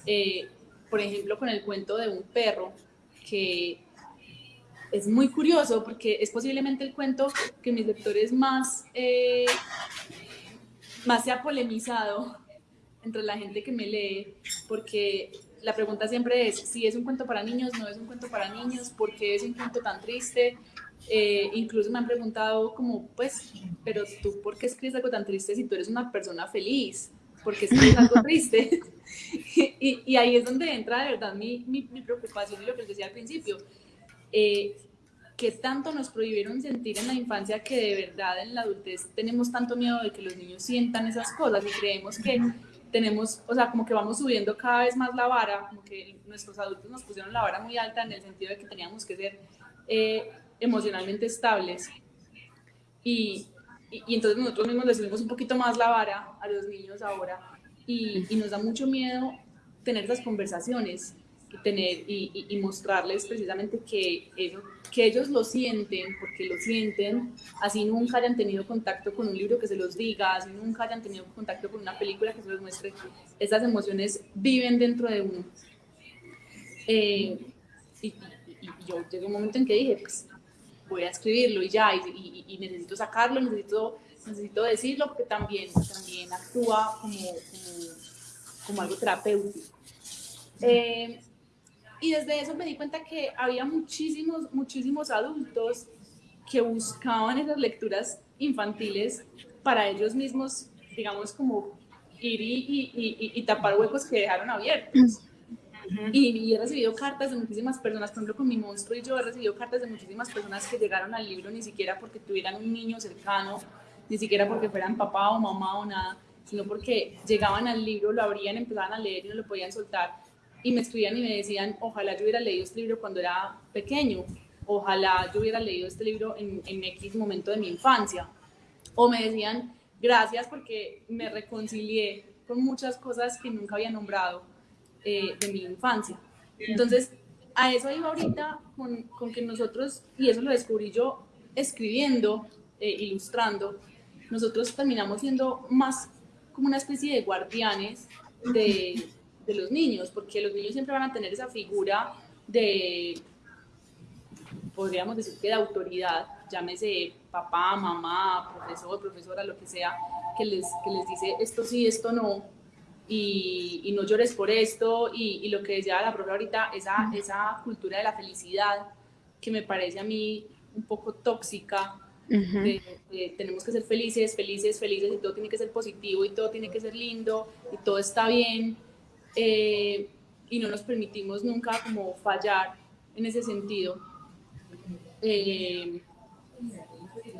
Eh, por ejemplo, con el cuento de un perro, que es muy curioso porque es posiblemente el cuento que mis lectores más, eh, más se ha polemizado entre la gente que me lee, porque la pregunta siempre es si es un cuento para niños, no es un cuento para niños, por qué es un cuento tan triste, eh, incluso me han preguntado como, pues, pero tú, ¿por qué escribes algo tan triste si tú eres una persona feliz? ¿Por qué escribes algo triste? y, y, ahí es donde entra de verdad mi, mi, preocupación y lo que les decía al principio. Eh, que tanto nos prohibieron sentir en la infancia que de verdad en la adultez tenemos tanto miedo de que los niños sientan esas cosas y creemos que tenemos, o sea, como que vamos subiendo cada vez más la vara, como que nuestros adultos nos pusieron la vara muy alta en el sentido de que teníamos que ser eh, emocionalmente estables. Y, y, entonces nosotros mismos les subimos un poquito más la vara a los niños ahora y, y nos da mucho miedo tener esas conversaciones y, tener, y, y, mostrarles precisamente que, eso, que ellos lo sienten, porque lo sienten, así nunca hayan tenido contacto con un libro que se los diga, así nunca hayan tenido contacto con una película que se los muestre, esas emociones viven dentro de uno. Eh, y, yo llegué un momento en que dije, pues voy a escribirlo y ya, y, necesito sacarlo, necesito, necesito decirlo, porque también, también actúa como, como, algo terapéutico. Eh, y desde eso me di cuenta que había muchísimos, muchísimos adultos que buscaban esas lecturas infantiles para ellos mismos, digamos, como ir y, tapar huecos que dejaron abiertos. Y, he recibido cartas de muchísimas personas, por ejemplo con mi monstruo y yo he recibido cartas de muchísimas personas que llegaron al libro ni siquiera porque tuvieran un niño cercano, ni siquiera porque fueran papá o mamá o nada, sino porque llegaban al libro, lo abrían, empezaban a leer y no lo podían soltar. Y me escribían y me decían, ojalá yo hubiera leído este libro cuando era pequeño, ojalá yo hubiera leído este libro en, en X momento de mi infancia. O me decían, gracias porque me reconcilié con muchas cosas que nunca había nombrado eh, de mi infancia. Entonces, a eso iba ahorita con, con, que nosotros, y eso lo descubrí yo escribiendo, eh, ilustrando, nosotros terminamos siendo más como una especie de guardianes de, de los niños, porque los niños siempre van a tener esa figura de, podríamos decir que de autoridad, llámese papá, mamá, profesor, profesora, lo que sea, que les, que les dice esto sí, esto no, y, no llores por esto, y, lo que decía la profe ahorita, esa, esa cultura de la felicidad que me parece a mí un poco tóxica, tenemos que ser felices, felices, felices, y todo tiene que ser positivo, y todo tiene que ser lindo, y todo está bien, eh, y no nos permitimos nunca como fallar en ese sentido. Eh,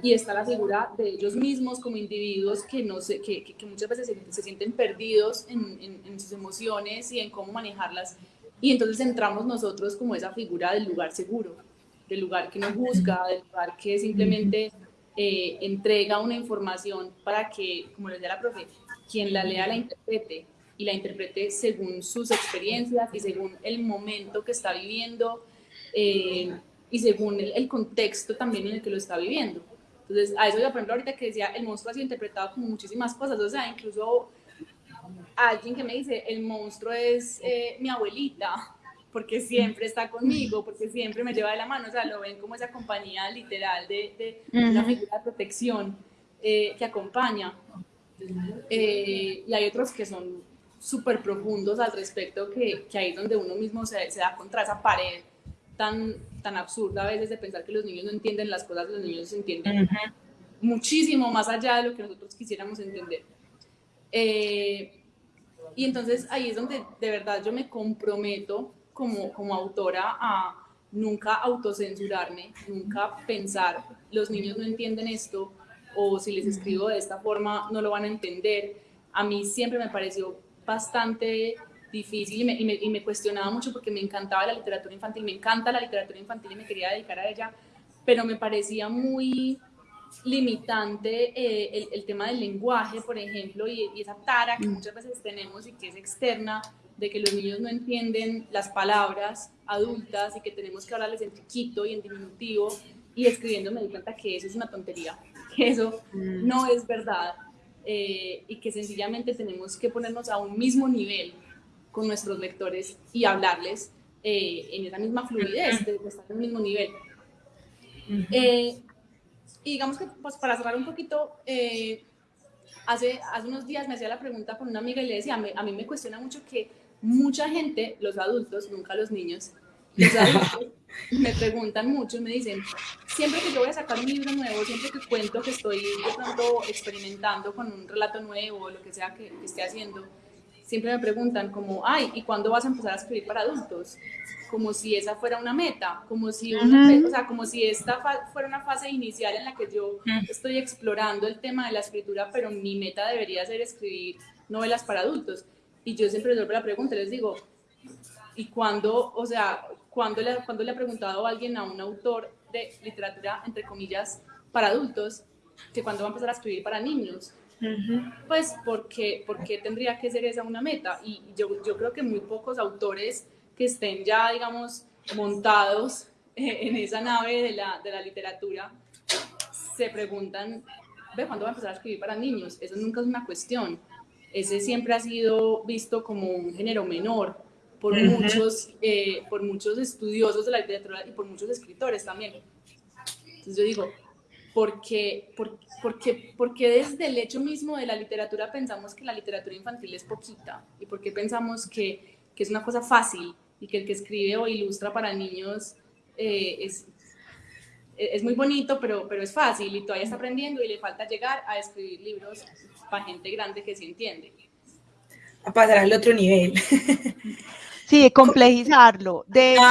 y está la figura de ellos mismos como individuos que, no sé, que, que, muchas veces se, sienten perdidos en, en, sus emociones y en cómo manejarlas. Y entonces entramos nosotros como esa figura del lugar seguro, del lugar que nos busca, del lugar que simplemente eh, entrega una información para que, como les decía la profe, quien la lea la interprete y la interprete según sus experiencias y según el momento que está viviendo eh, y según el, el contexto también en el que lo está viviendo. Entonces, a eso yo, por ejemplo, ahorita que decía, el monstruo ha sido interpretado como muchísimas cosas, o sea, incluso alguien que me dice, el monstruo es eh, mi abuelita, porque siempre está conmigo, porque siempre me lleva de la mano, o sea, lo ven como esa compañía literal de, una figura de protección eh, que acompaña. Eh, y hay otros que son súper profundos al respecto, que, que ahí es donde uno mismo se, se, da contra esa pared tan, tan absurda a veces de pensar que los niños no entienden las cosas, los niños entienden muchísimo más allá de lo que nosotros quisiéramos entender. Eh, y entonces ahí es donde de verdad yo me comprometo como, como autora a nunca autocensurarme, nunca pensar, los niños no entienden esto, o si les escribo de esta forma no lo van a entender. A mí siempre me pareció bastante difícil y me, y me, y me cuestionaba mucho porque me encantaba la literatura infantil, me encanta la literatura infantil y me quería dedicar a ella, pero me parecía muy limitante eh, el, tema del lenguaje, por ejemplo, y, esa tara que muchas veces tenemos y que es externa, de que los niños no entienden las palabras adultas y que tenemos que hablarles en chiquito y en diminutivo, y escribiendo me di cuenta que eso es una tontería, que eso mm. no es verdad, eh, y que sencillamente tenemos que ponernos a un mismo nivel con nuestros lectores y hablarles eh, en esa misma fluidez, de, estar en el mismo nivel. Y digamos que pues, para cerrar un poquito, eh, hace, hace unos días me hacía la pregunta con una amiga y le decía, a mí me cuestiona mucho que mucha gente, los adultos, nunca los niños, los adultos me preguntan mucho y me dicen, siempre que yo voy a sacar un libro nuevo, siempre que cuento que estoy de pronto experimentando con un relato nuevo o lo que sea que, que esté haciendo, siempre me preguntan como, ay, ¿y cuándo vas a empezar a escribir para adultos? como si esa fuera una meta, como si, o sea, como si esta fuera una fase inicial en la que yo estoy explorando el tema de la escritura, pero mi meta debería ser escribir novelas para adultos. Y yo siempre les la pregunta, les digo, ¿y cuándo, o sea, cuándo le, cuando le ha preguntado a alguien, a un autor de literatura, entre comillas, para adultos, que cuándo va a empezar a escribir para niños? Pues porque, porque tendría que ser esa una meta. Y yo, yo creo que muy pocos autores que estén ya, digamos, montados en esa nave de la, de la literatura, se preguntan, ¿ve cuándo va a empezar a escribir para niños? Eso nunca es una cuestión. Ese siempre ha sido visto como un género menor por, muchos, eh, por muchos estudiosos de la literatura y por muchos escritores también. Entonces yo digo, ¿por qué, por, porque, porque desde el hecho mismo de la literatura pensamos que la literatura infantil es poquita? ¿Y por qué pensamos que, que es una cosa fácil y que el que escribe o ilustra para niños eh, es, es muy bonito, pero, pero es fácil y todavía está aprendiendo y le falta llegar a escribir libros para gente grande que se entiende. A pasar al otro nivel. Sí, complejizarlo. De hecho,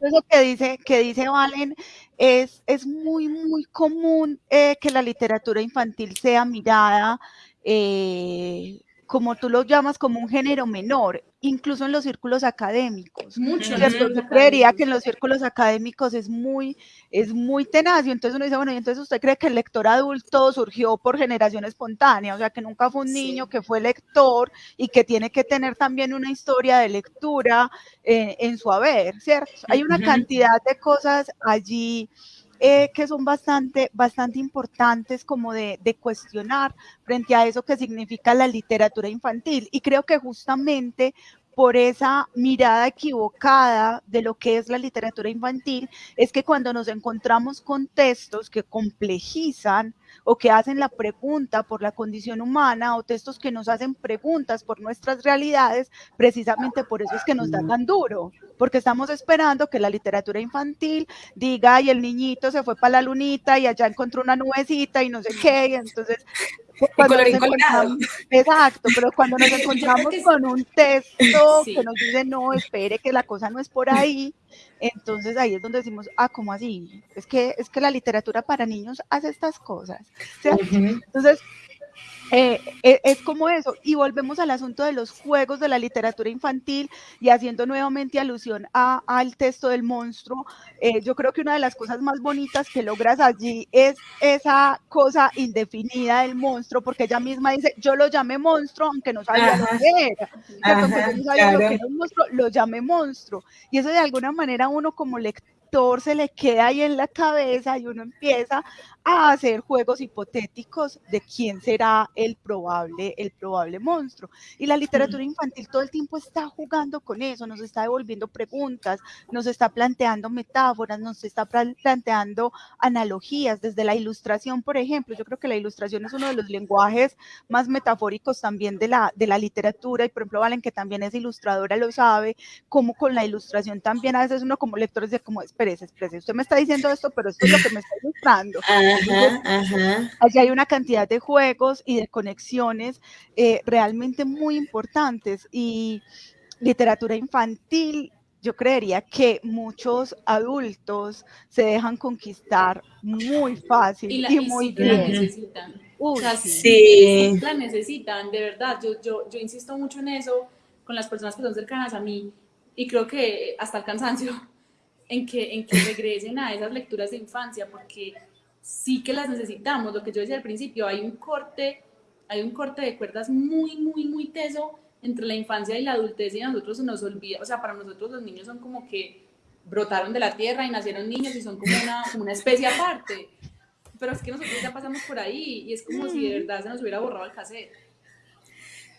eso que dice, que dice Valen, es, es muy, muy común eh, que la literatura infantil sea mirada eh, como tú lo llamas, como un género menor, incluso en los círculos académicos. Mucho. Yo creería que en los círculos académicos es muy, es muy tenaz, y entonces uno dice, bueno, y entonces usted cree que el lector adulto surgió por generación espontánea, o sea, que nunca fue un niño que fue lector y que tiene que tener también una historia de lectura eh, en su haber, ¿cierto? Hay una cantidad de cosas allí eh, que son bastante, bastante importantes como de, de, cuestionar frente a eso que significa la literatura infantil. Y creo que justamente por esa mirada equivocada de lo que es la literatura infantil, es que cuando nos encontramos con textos que complejizan o que hacen la pregunta por la condición humana o textos que nos hacen preguntas por nuestras realidades, precisamente por eso es que nos da tan duro, porque estamos esperando que la literatura infantil diga, y el niñito se fue para la lunita y allá encontró una nubecita y no sé qué, y entonces exacto, pero cuando nos encontramos con un texto que nos dice, no, espere que la cosa no es por ahí, entonces ahí es donde decimos, ah, ¿cómo así? Es que, es que la literatura para niños hace estas cosas. Entonces, eh, eh, es como eso. Y volvemos al asunto de los juegos de la literatura infantil y haciendo nuevamente alusión al texto del monstruo. Eh, yo creo que una de las cosas más bonitas que logras allí es esa cosa indefinida del monstruo, porque ella misma dice, yo lo llamé monstruo, aunque no sabía lo que era. no sabía lo que era un monstruo, lo llamé monstruo. Y eso de alguna manera uno como lector lector se le queda ahí en la cabeza y uno empieza a hacer juegos hipotéticos de quién será el probable, el probable monstruo. Y la literatura infantil todo el tiempo está jugando con eso, nos está devolviendo preguntas, nos está planteando metáforas, nos está planteando analogías desde la ilustración, por ejemplo. Yo creo que la ilustración es uno de los lenguajes más metafóricos también de la, de la literatura y por ejemplo Valen, que también es ilustradora, lo sabe, como con la ilustración también a veces uno como lector dice como, espérese, espérese, usted me está diciendo esto, pero esto es lo que me está ilustrando. Allí hay una cantidad de juegos y de conexiones eh, realmente muy importantes y literatura infantil. Yo creería que muchos adultos se dejan conquistar muy fácil y, muy bien. La necesitan. sí. La necesitan, de verdad. Yo, yo, yo insisto mucho en eso con las personas que son cercanas a mí y creo que hasta el cansancio en que, en que regresen a esas lecturas de infancia porque sí que las necesitamos. Lo que yo decía al principio, hay un corte, hay un corte de cuerdas muy, muy, muy teso entre la infancia y la adultez y a nosotros se nos olvida, o sea, para nosotros los niños son como que brotaron de la tierra y nacieron niños y son como una, una especie aparte. Pero es que nosotros ya pasamos por ahí y es como si de verdad se nos hubiera borrado el cassette.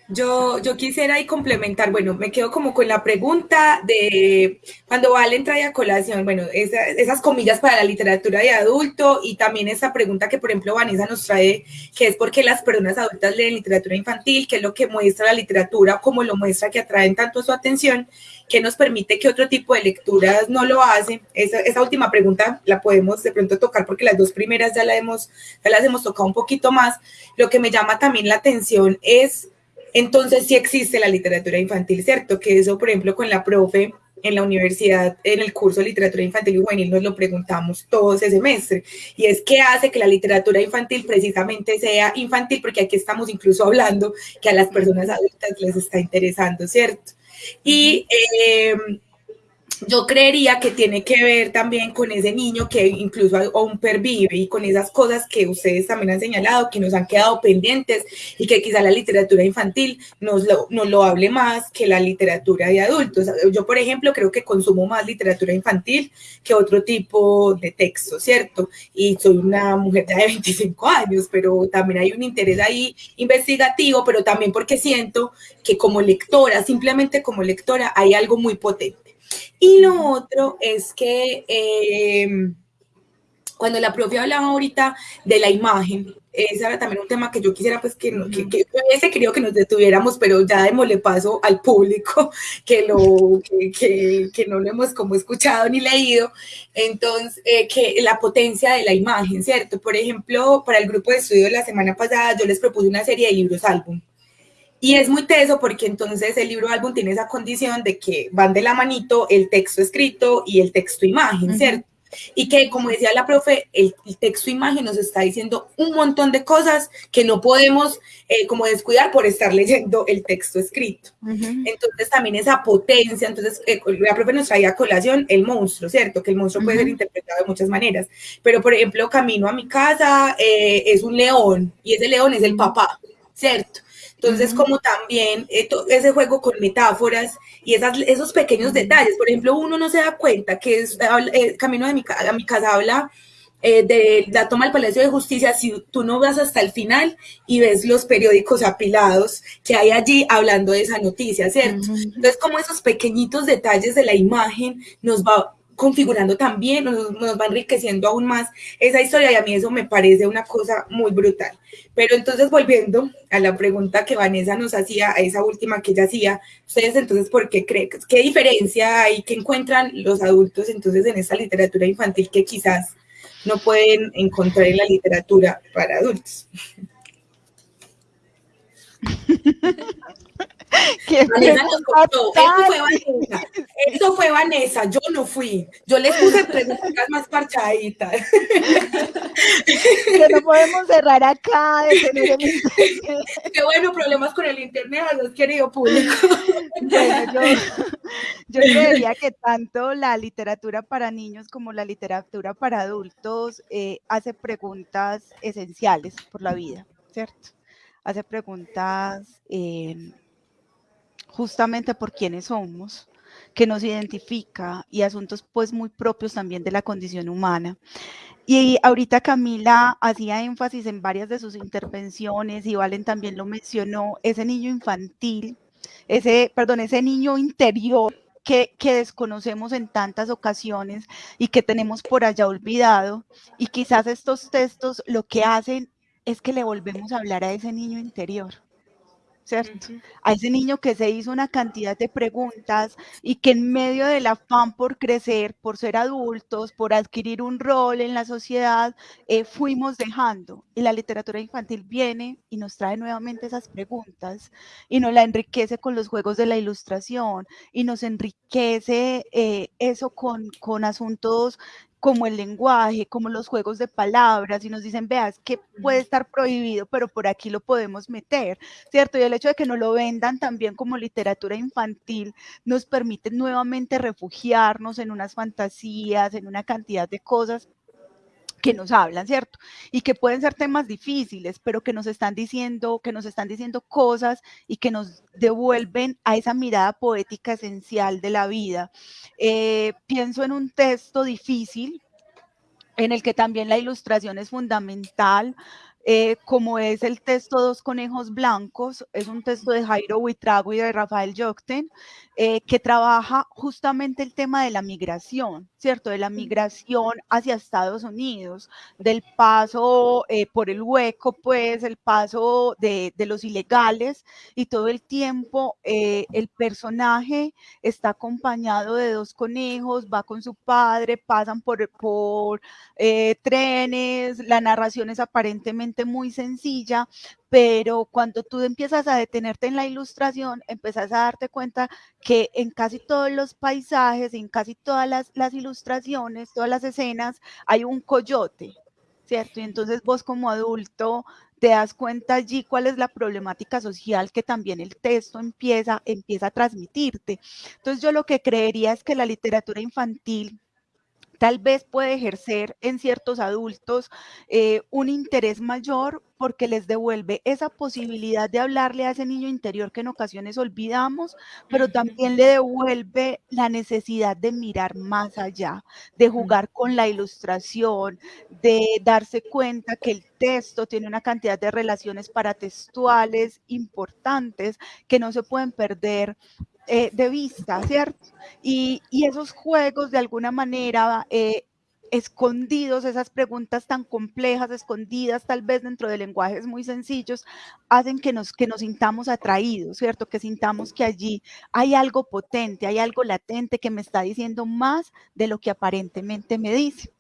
Yo, yo quisiera ahí complementar, bueno, me quedo como con la pregunta de cuando Valen trae a colación, bueno, esas comillas para la literatura de adulto y también esa pregunta que, por ejemplo, Vanessa nos trae, que es por qué las personas adultas leen literatura infantil, qué es lo que muestra la literatura, cómo lo muestra que atraen tanto su atención, que nos permite que otro tipo de lecturas no lo hacen. Esa, esa última pregunta la podemos de pronto tocar porque las dos primeras ya, la hemos, ya las hemos tocado un poquito más. Lo que me llama también la atención es entonces sí existe la literatura infantil, ¿cierto? Que eso, por ejemplo, con la profe en la universidad, en el curso de literatura infantil y juvenil, nos lo preguntamos todo ese semestre. Y es qué hace que la literatura infantil precisamente sea infantil, porque aquí estamos incluso hablando que a las personas adultas les está interesando, ¿cierto? Y eh, yo creería que tiene que ver también con ese niño que incluso aún pervive y con esas cosas que ustedes también han señalado, que nos han quedado pendientes y que quizá la literatura infantil nos lo, nos lo hable más que la literatura de adultos. Yo, por ejemplo, creo que consumo más literatura infantil que otro tipo de texto, ¿cierto? Y soy una mujer de 25 años, pero también hay un interés ahí investigativo, pero también porque siento que como lectora, simplemente como lectora, hay algo muy potente y lo otro es que em, cuando la profe hablaba ahorita de la imagen, ese era también un tema que yo quisiera pues que, que, que ese quería que nos detuviéramos, pero ya démosle paso al público que, lo, que, que, no lo hemos como escuchado ni leído. Entonces, eh, que la potencia de la imagen, ¿cierto? Por ejemplo, para el grupo de estudio la semana pasada yo les propuse una serie de libros álbum y es muy teso porque entonces el libro álbum tiene esa condición de que van de la manito el texto escrito y el texto imagen, ¿cierto? Y que, como decía la profe, el, texto imagen nos está diciendo un montón de cosas que no podemos eh, como descuidar por estar leyendo el texto escrito. Entonces también esa potencia, entonces eh, la profe nos traía a colación el monstruo, ¿cierto? Que el monstruo puede ser interpretado de muchas maneras. Pero, por ejemplo, camino a mi casa eh, es un león y ese león es el papá, ¿cierto? Entonces, como también eh, ese juego con metáforas y esas, esos pequeños detalles, por ejemplo, uno no se da cuenta que es, eh, camino de mi, a mi casa habla eh, de la toma del Palacio de Justicia, si tú no vas hasta el final y ves los periódicos apilados que hay allí hablando de esa noticia, ¿cierto? Entonces, como esos pequeñitos detalles de la imagen nos va configurando también, nos, nos, va enriqueciendo aún más esa historia y a mí eso me parece una cosa muy brutal. Pero entonces volviendo a la pregunta que Vanessa nos hacía, a esa última que ella hacía, ustedes entonces, ¿por qué creen? ¿Qué diferencia hay que encuentran los adultos entonces en esta literatura infantil que quizás no pueden encontrar en la literatura para adultos? Vanessa nos contó. Eso fue Vanessa. Eso fue Vanessa. Yo no fui. Yo les puse preguntas más parchaditas. Que no podemos cerrar acá. Qué bueno, problemas con el internet, los querido público. Bueno, yo, yo creería que tanto la literatura para niños como la literatura para adultos eh, hace preguntas esenciales por la vida, ¿cierto? Hace preguntas. Eh, justamente por quiénes somos, que nos identifica y asuntos pues muy propios también de la condición humana. Y ahorita Camila hacía énfasis en varias de sus intervenciones y Valen también lo mencionó, ese niño infantil, ese, perdón, ese niño interior que, que, desconocemos en tantas ocasiones y que tenemos por allá olvidado. Y quizás estos textos lo que hacen es que le volvemos a hablar a ese niño interior. ¿Cierto? A ese niño que se hizo una cantidad de preguntas y que en medio del afán por crecer, por ser adultos, por adquirir un rol en la sociedad, eh, fuimos dejando. Y la literatura infantil viene y nos trae nuevamente esas preguntas y nos la enriquece con los juegos de la ilustración y nos enriquece eh, eso con, con asuntos como el lenguaje, como los juegos de palabras, y nos dicen, veas, que puede estar prohibido, pero por aquí lo podemos meter, ¿cierto? Y el hecho de que no lo vendan también como literatura infantil nos permite nuevamente refugiarnos en unas fantasías, en una cantidad de cosas que nos hablan, ¿cierto? Y que pueden ser temas difíciles, pero que nos están diciendo, que nos están diciendo cosas y que nos devuelven a esa mirada poética esencial de la vida. Eh, pienso en un texto difícil en el que también la ilustración es fundamental, eh, como es el texto Dos Conejos Blancos, es un texto de Jairo Huitrago y de Rafael Yocten, eh, que trabaja justamente el tema de la migración, ¿cierto? De la migración hacia Estados Unidos, del paso eh, por el hueco, pues, el paso de, de los ilegales y todo el tiempo el personaje está acompañado de dos conejos, va con su padre, pasan por, por trenes, la narración es aparentemente muy sencilla, pero cuando tú empiezas a detenerte en la ilustración, empiezas a darte cuenta que en casi todos los paisajes, en casi todas las, ilustraciones, todas las escenas, hay un coyote, ¿cierto? Y entonces vos como adulto te das cuenta allí cuál es la problemática social que también el texto empieza, empieza a transmitirte. Entonces yo lo que creería es que la literatura infantil tal vez puede ejercer en ciertos adultos eh, un interés mayor porque les devuelve esa posibilidad de hablarle a ese niño interior que en ocasiones olvidamos, pero también le devuelve la necesidad de mirar más allá, de jugar con la ilustración, de darse cuenta que el texto tiene una cantidad de relaciones paratextuales importantes que no se pueden perder eh, de vista, ¿cierto? Y, esos juegos de alguna manera eh, escondidos, esas preguntas tan complejas, escondidas tal vez dentro de lenguajes muy sencillos, hacen que nos, que nos sintamos atraídos, ¿cierto? Que sintamos que allí hay algo potente, hay algo latente que me está diciendo más de lo que aparentemente me dice.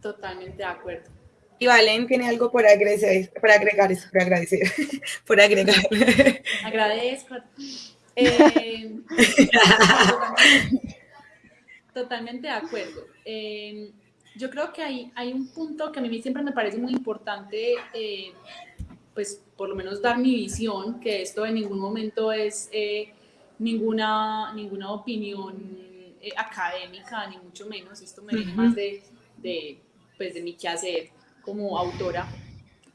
Totalmente de acuerdo. Y Valen tiene algo por agradecer, por agregar eso, por agradecer, por agregar. Agradezco. Eh, totalmente, de acuerdo. Eh, yo creo que hay, hay un punto que a mí siempre me parece muy importante, eh, pues por lo menos dar mi visión, que esto en ningún momento es ninguna, ninguna opinión académica, ni mucho menos, esto me viene más de, de, pues, de mi quehacer como autora,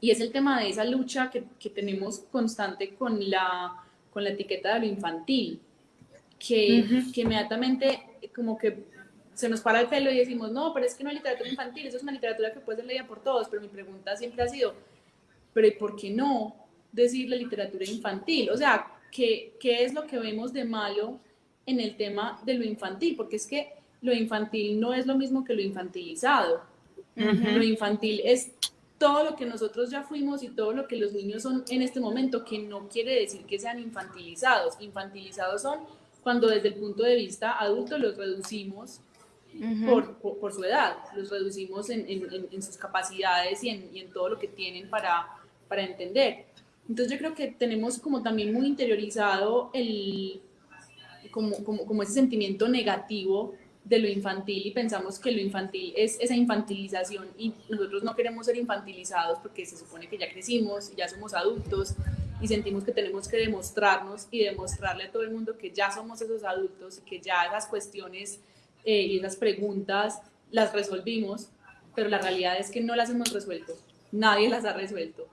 y es el tema de esa lucha que, que tenemos constante con la, con la etiqueta de lo infantil, que, que inmediatamente como que se nos para el pelo y decimos, no, pero es que no es literatura infantil, eso es una literatura que puede ser leída por todos, pero mi pregunta siempre ha sido, pero ¿y por qué no decir la literatura infantil? O sea, ¿qué, ¿qué es lo que vemos de malo en el tema de lo infantil? Porque es que lo infantil no es lo mismo que lo infantilizado. Lo infantil es todo lo que nosotros ya fuimos y todo lo que los niños son en este momento, que no quiere decir que sean infantilizados. Infantilizados son cuando desde el punto de vista adulto los reducimos por, por, su edad, los reducimos en, en, en sus capacidades y, y en, todo lo que tienen para, para entender. Entonces yo creo que tenemos como también muy interiorizado el, como, como, como ese sentimiento negativo de lo infantil y pensamos que lo infantil es esa infantilización y nosotros no queremos ser infantilizados porque se supone que ya crecimos, ya somos adultos y sentimos que tenemos que demostrarnos y demostrarle a todo el mundo que ya somos esos adultos y que ya esas cuestiones eh, y esas preguntas las resolvimos, pero la realidad es que no las hemos resuelto, nadie las ha resuelto.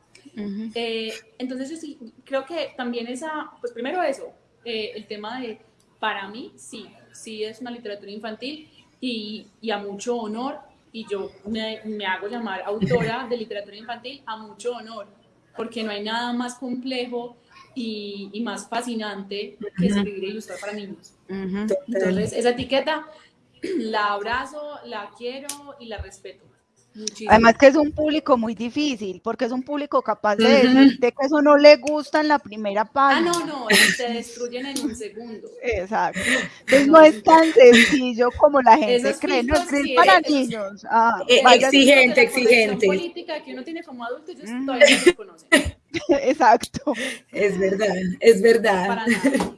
Eh, entonces yo sí creo que también esa, pues primero eso, eh, el tema de, para mí, sí, sí es una literatura infantil y, y a mucho honor, y yo me, me, hago llamar autora de literatura infantil a mucho honor, porque no hay nada más complejo y, y más fascinante que escribir e ilustrar para niños. Entonces, esa etiqueta la abrazo, la quiero y la respeto. Muchísimo. Además que es un público muy difícil, porque es un público capaz de decirte que eso no le gusta en la primera página. Ah, no, no, se destruyen en un segundo. Exacto. Entonces no es tan sencillo como la gente cree, no es para niños. Ah, eh, exigente, exigente. política que uno tiene como adulto, ellos todavía no lo conocen. Exacto. Es verdad, es verdad. Para nada.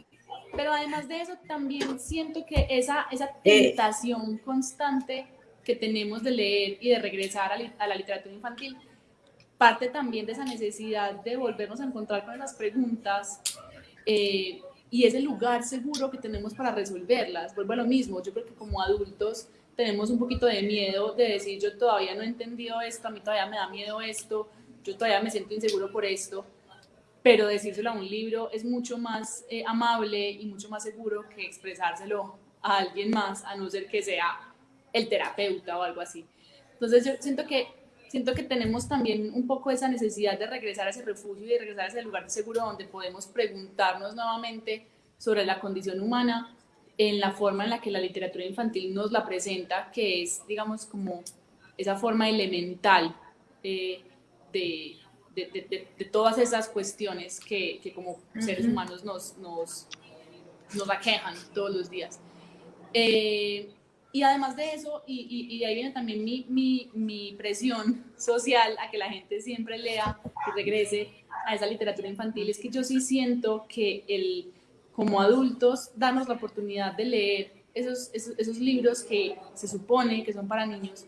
Pero además de eso, también siento que esa, esa eh, tentación constante que tenemos de leer y de regresar a, la literatura infantil parte también de esa necesidad de volvernos a encontrar con esas preguntas eh, y ese lugar seguro que tenemos para resolverlas. Vuelvo a lo mismo, yo creo que como adultos tenemos un poquito de miedo de decir yo todavía no he entendido esto, a mí todavía me da miedo esto, yo todavía me siento inseguro por esto pero decírselo a un libro es mucho más eh, amable y mucho más seguro que expresárselo a alguien más, a no ser que sea el terapeuta o algo así. Entonces yo siento que, siento que tenemos también un poco esa necesidad de regresar a ese refugio y de regresar a ese lugar seguro donde podemos preguntarnos nuevamente sobre la condición humana en la forma en la que la literatura infantil nos la presenta, que es, digamos, como esa forma elemental eh, de, de, de, todas esas cuestiones que, que como seres humanos nos, nos, nos aquejan todos los días. Eh, y además de eso, y, y, ahí viene también mi, mi, mi, presión social a que la gente siempre lea y regrese a esa literatura infantil, es que yo sí siento que el, como adultos darnos la oportunidad de leer esos, esos, esos libros que se supone que son para niños,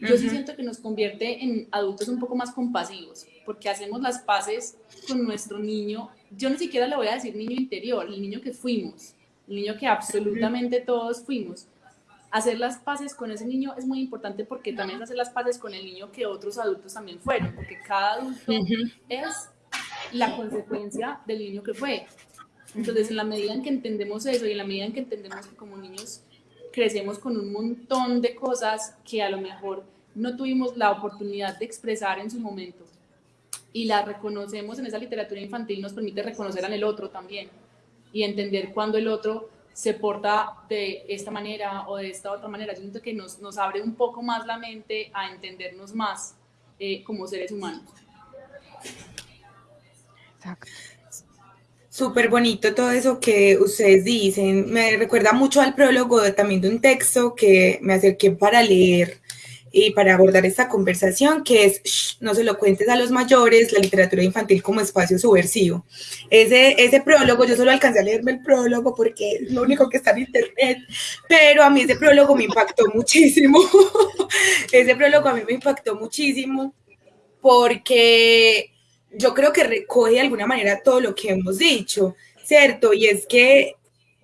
yo sí siento que nos convierte en adultos un poco más compasivos, porque hacemos las paces con nuestro niño. Yo ni siquiera le voy a decir niño interior, el niño que fuimos, el niño que absolutamente todos fuimos. Hacer las paces con ese niño es muy importante porque también hacer las paces con el niño que otros adultos también fueron, porque cada adulto es la consecuencia del niño que fue. Entonces, en la medida en que entendemos eso y en la medida en que entendemos que como niños crecemos con un montón de cosas que a lo mejor no tuvimos la oportunidad de expresar en su momento y las reconocemos en esa literatura infantil nos permite reconocer el otro también y entender cuando el otro se porta de esta manera o de esta otra manera. Yo siento que nos, nos abre un poco más la mente a entendernos más eh, como seres humanos. Exacto. Súper bonito todo eso que ustedes dicen. Me recuerda mucho al prólogo también de un texto que me acerqué para leer y para abordar esta conversación, que es No se lo cuentes a los mayores, la literatura infantil como espacio subversivo. Ese, ese prólogo, yo solo alcancé a leerme el prólogo porque es lo único que está en internet, pero a mí ese prólogo me impactó muchísimo. ese prólogo a mí me impactó muchísimo porque yo creo que recoge de alguna manera todo lo que hemos dicho, ¿cierto? Y es que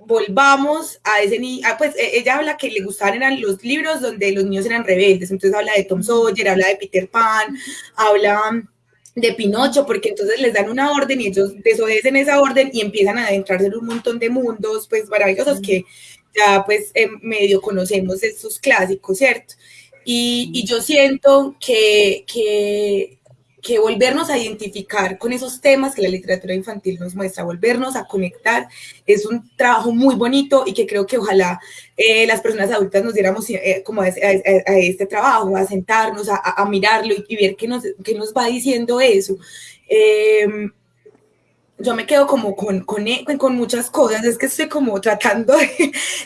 volvamos a ese niño, ah, pues e, ella habla que le gustaban eran los libros donde los niños eran rebeldes, entonces habla de Tom Sawyer, habla de Peter Pan, habla de Pinocho, porque entonces les dan una orden y ellos desobedecen esa orden y empiezan a adentrarse en un montón de mundos, pues maravillosos que ya pues en medio conocemos estos clásicos, ¿cierto? Y, y yo siento que, que que volvernos a identificar con esos temas que la literatura infantil nos muestra, volvernos a conectar, es un trabajo muy bonito y que creo que ojalá eh, las personas adultas nos diéramos eh, como a, este trabajo, a sentarnos, a, mirarlo y, ver qué nos, qué nos va diciendo eso. Eh, yo me quedo como con, con, e, con, muchas cosas, es que estoy como tratando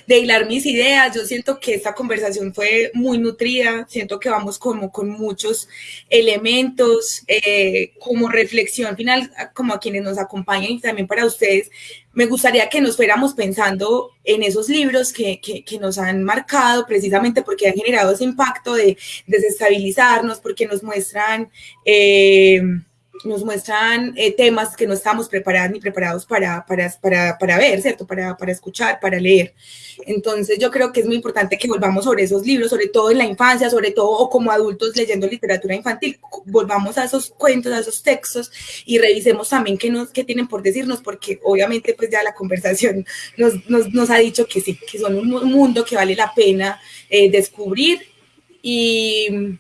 de, hilar mis ideas, yo siento que esta conversación fue muy nutrida, siento que vamos como con muchos elementos, eh, como reflexión final, como a quienes nos acompañan y también para ustedes, me gustaría que nos fuéramos pensando en esos libros que, que, que nos han marcado precisamente porque han generado ese impacto de desestabilizarnos, porque nos muestran... Eh, nos muestran eh, temas que no estamos preparados ni preparados para, para, para, para ver, ¿cierto? Para, para, escuchar, para leer. Entonces yo creo que es muy importante que volvamos sobre esos libros, sobre todo en la infancia, sobre todo o como adultos leyendo literatura infantil, volvamos a esos cuentos, a esos textos y revisemos también qué, nos, qué tienen por decirnos, porque obviamente pues ya la conversación nos, nos, nos ha dicho que sí, que son un mundo que vale la pena eh, descubrir y...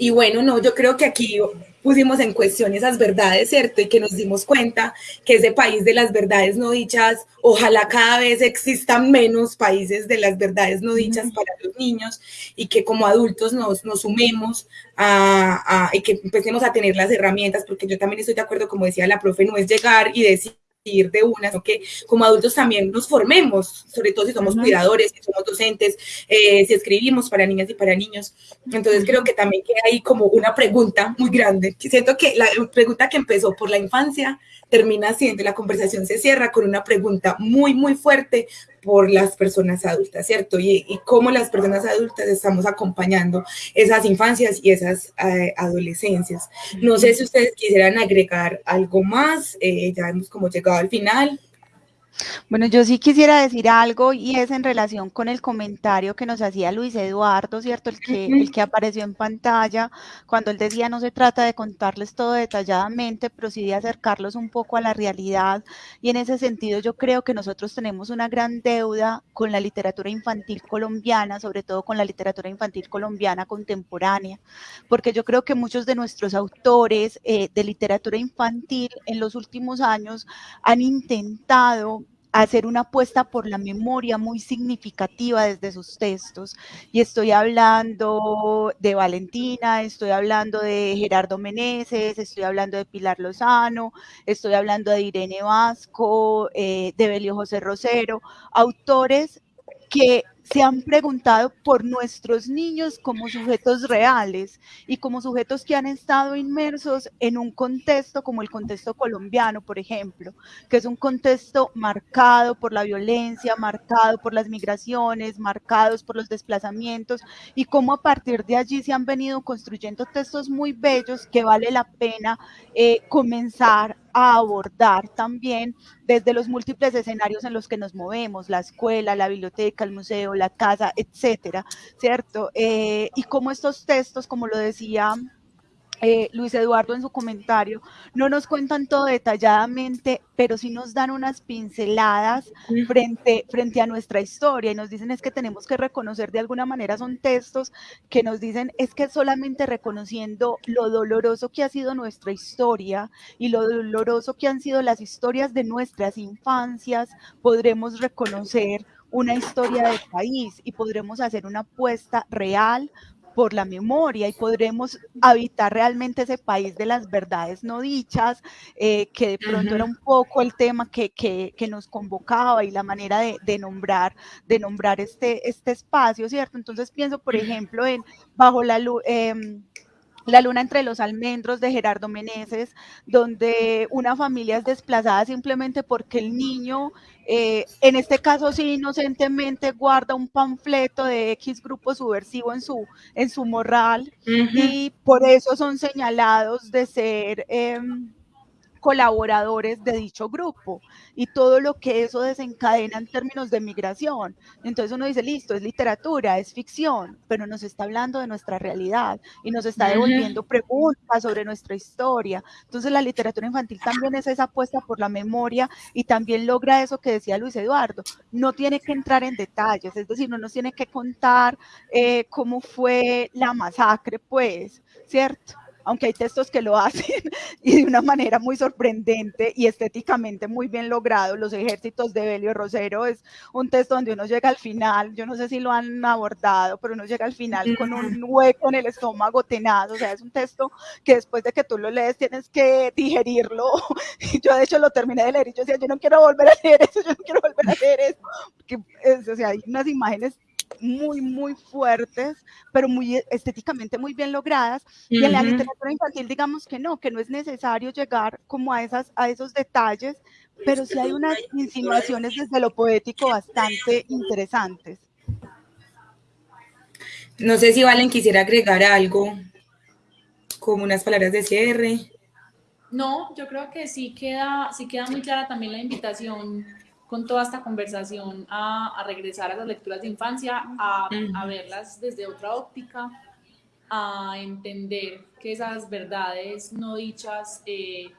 Y bueno, no, yo creo que aquí pusimos en cuestión esas verdades, ¿cierto? Y que nos dimos cuenta que ese país de las verdades no dichas, ojalá cada vez existan menos países de las verdades no dichas para los niños y que como adultos nos, nos sumemos a, a, y que empecemos a tener las herramientas, porque yo también estoy de acuerdo, como decía la profe, no es llegar y decir de una, sino que como adultos también nos formemos, sobre todo si somos cuidadores, si somos docentes, eh, si escribimos para niñas y para niños. Entonces creo que también queda ahí como una pregunta muy grande. Siento que la pregunta que empezó por la infancia termina siendo, la conversación se cierra con una pregunta muy, muy fuerte por las personas adultas, ¿cierto? Y, y cómo las personas adultas estamos acompañando esas infancias y esas eh, adolescencias. No sé si ustedes quisieran agregar algo más, eh, ya hemos como llegado al final. Bueno, yo sí quisiera decir algo y es en relación con el comentario que nos hacía Luis Eduardo, ¿cierto? El que, el que apareció en pantalla, cuando él decía no se trata de contarles todo detalladamente, pero sí de acercarlos un poco a la realidad. Y en ese sentido yo creo que nosotros tenemos una gran deuda con la literatura infantil colombiana, sobre todo con la literatura infantil colombiana contemporánea, porque yo creo que muchos de nuestros autores eh, de literatura infantil en los últimos años han intentado hacer una apuesta por la memoria muy significativa desde sus textos. Y estoy hablando de Valentina, estoy hablando de Gerardo Meneses, estoy hablando de Pilar Lozano, estoy hablando de Irene Vasco, eh, de Belio José Rosero, autores que se han preguntado por nuestros niños como sujetos reales y como sujetos que han estado inmersos en un contexto como el contexto colombiano, por ejemplo, que es un contexto marcado por la violencia, marcado por las migraciones, marcados por los desplazamientos y cómo a partir de allí se han venido construyendo textos muy bellos que vale la pena eh, comenzar abordar también desde los múltiples escenarios en los que nos movemos, la escuela, la biblioteca, el museo, la casa, etcétera, ¿cierto? Eh, y como estos textos, como lo decía eh, Luis Eduardo en su comentario, no nos cuentan todo detalladamente, pero sí nos dan unas pinceladas frente, frente a nuestra historia y nos dicen es que tenemos que reconocer de alguna manera, son textos que nos dicen es que solamente reconociendo lo doloroso que ha sido nuestra historia y lo doloroso que han sido las historias de nuestras infancias, podremos reconocer una historia del país y podremos hacer una apuesta real por la memoria y podremos habitar realmente ese país de las verdades no dichas, eh, que de pronto uh -huh. era un poco el tema que, que, que, nos convocaba y la manera de, de, nombrar, de nombrar este, este espacio, ¿cierto? Entonces pienso, por ejemplo, en Bajo la Luz... Eh, la luna entre los almendros de Gerardo Meneses, donde una familia es desplazada simplemente porque el niño, eh, en este caso sí inocentemente, guarda un panfleto de X grupo subversivo en su, en su morral uh -huh. y por eso son señalados de ser... Eh, colaboradores de dicho grupo y todo lo que eso desencadena en términos de migración. Entonces uno dice, listo, es literatura, es ficción, pero nos está hablando de nuestra realidad y nos está devolviendo preguntas sobre nuestra historia. Entonces la literatura infantil también es esa apuesta por la memoria y también logra eso que decía Luis Eduardo, no tiene que entrar en detalles, es decir, no nos tiene que contar eh, cómo fue la masacre, pues, ¿cierto? Aunque hay textos que lo hacen y de una manera muy sorprendente y estéticamente muy bien logrado. Los ejércitos de Belio Rosero es un texto donde uno llega al final, yo no sé si lo han abordado, pero uno llega al final con un hueco en el estómago tenaz, o sea, es un texto que después de que tú lo lees tienes que digerirlo. Yo de hecho lo terminé de leer y yo decía, yo no quiero volver a leer eso, yo no quiero volver a leer eso, porque es, o sea, hay unas imágenes muy, muy fuertes, pero muy estéticamente muy bien logradas. Uh -huh. Y en la literatura infantil, digamos que no, que no es necesario llegar como a, esas, a esos detalles, pero sí hay unas insinuaciones desde lo poético bastante interesantes. No sé si Valen quisiera agregar algo, como unas palabras de cierre. No, yo creo que sí queda, sí queda muy clara también la invitación con toda esta conversación a, regresar a las lecturas de infancia, a, a, verlas desde otra óptica, a entender que esas verdades no dichas eh,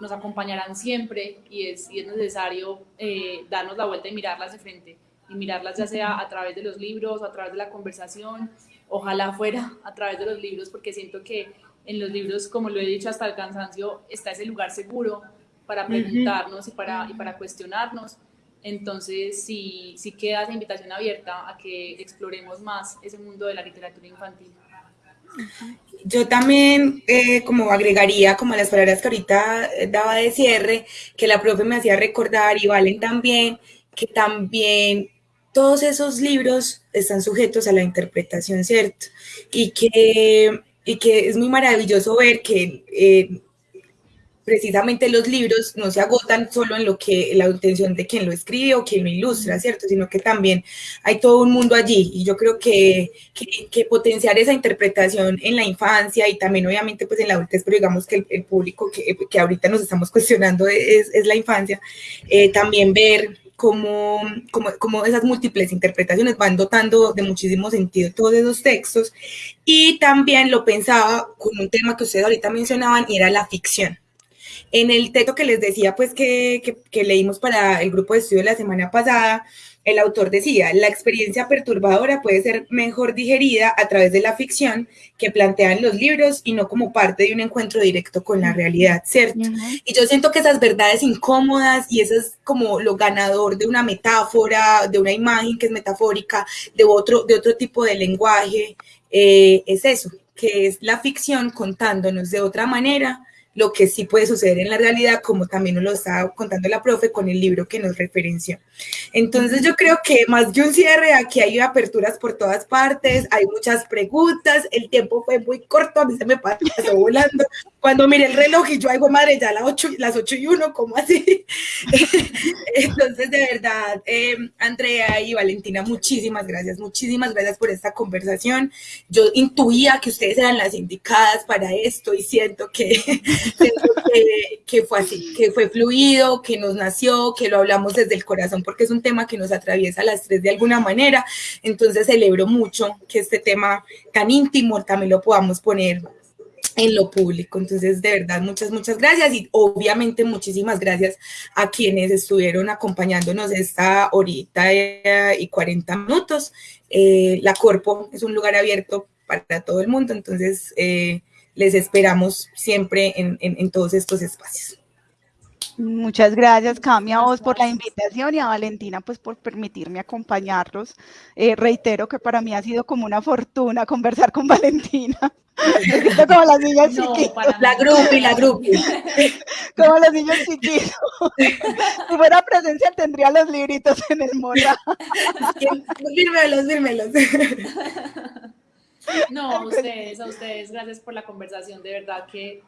nos acompañarán siempre y es, y es necesario eh, darnos la vuelta y mirarlas de frente y mirarlas ya sea a través de los libros a través de la conversación, ojalá fuera a través de los libros porque siento que en los libros, como lo he dicho hasta el cansancio, está ese lugar seguro para preguntarnos y, para, y para cuestionarnos. Entonces, sí, sí queda esa invitación abierta a que exploremos más ese mundo de la literatura infantil. Yo también, eh, como agregaría, como las palabras que ahorita daba de cierre, que la profe me hacía recordar y Valen también, que también todos esos libros están sujetos a la interpretación, ¿cierto? Y que, y que es muy maravilloso ver que eh, precisamente los libros no se agotan solo en lo que la intención de quien lo escribe o quien lo ilustra, ¿cierto? Sino que también hay todo un mundo allí. Y yo creo que, que, potenciar esa interpretación en la infancia y también obviamente pues en la adultez, pero digamos que el, público que, que, ahorita nos estamos cuestionando es, es la infancia, eh, también ver cómo, cómo, cómo, esas múltiples interpretaciones van dotando de muchísimo sentido todos esos textos. Y también lo pensaba con un tema que ustedes ahorita mencionaban y era la ficción en el texto que les decía, pues que, leímos para el grupo de estudio la semana pasada, el autor decía, la experiencia perturbadora puede ser mejor digerida a través de la ficción que plantean los libros y no como parte de un encuentro directo con la realidad, ¿cierto? Y yo siento que esas verdades incómodas y eso es como lo ganador de una metáfora, de una imagen que es metafórica, de otro, de otro tipo de lenguaje, eh, es eso, que es la ficción contándonos de otra manera lo que sí puede suceder en la realidad, como también nos lo estaba contando la profe con el libro que nos referenció. Entonces yo creo que más que un cierre, aquí hay aperturas por todas partes, hay muchas preguntas, el tiempo fue muy corto, a mí se me pasó volando. Cuando miré el reloj y yo hago madre, ya las 8, las 8 y 1, ¿cómo así? Entonces, de verdad, eh, Andrea y Valentina, muchísimas gracias, muchísimas gracias por esta conversación. Yo intuía que ustedes eran las indicadas para esto y siento que que, fue así, que fue fluido, que nos nació, que lo hablamos desde el corazón, porque es un tema que nos atraviesa a las tres de alguna manera. Entonces celebro mucho que este tema tan íntimo también lo podamos poner en lo público. Entonces, de verdad, muchas, muchas gracias y obviamente muchísimas gracias a quienes estuvieron acompañándonos esta horita y 40 minutos. Eh, la Corpo es un lugar abierto para todo el mundo, entonces eh, les esperamos siempre en, todos estos espacios. Muchas gracias, Cami, a vos por la invitación y a Valentina pues por permitirme acompañarlos. Eh, reitero que para mí ha sido como una fortuna conversar con Valentina. como las niñas chiquitas. La grupi, la grupi. Como los niños chiquitos. Si fuera presencia tendría los libritos en el mora. Fírmelos, fírmelos. No, a ustedes, a ustedes, gracias por la conversación, de verdad que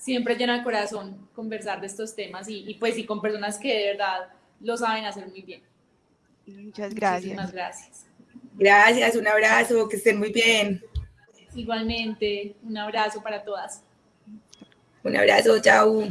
siempre llena el corazón conversar de estos temas y, pues y con personas que de verdad lo saben hacer muy bien. Muchas gracias. Muchísimas gracias. Gracias, un abrazo, que estén muy bien. Igualmente, un abrazo para todas. Un abrazo, chao.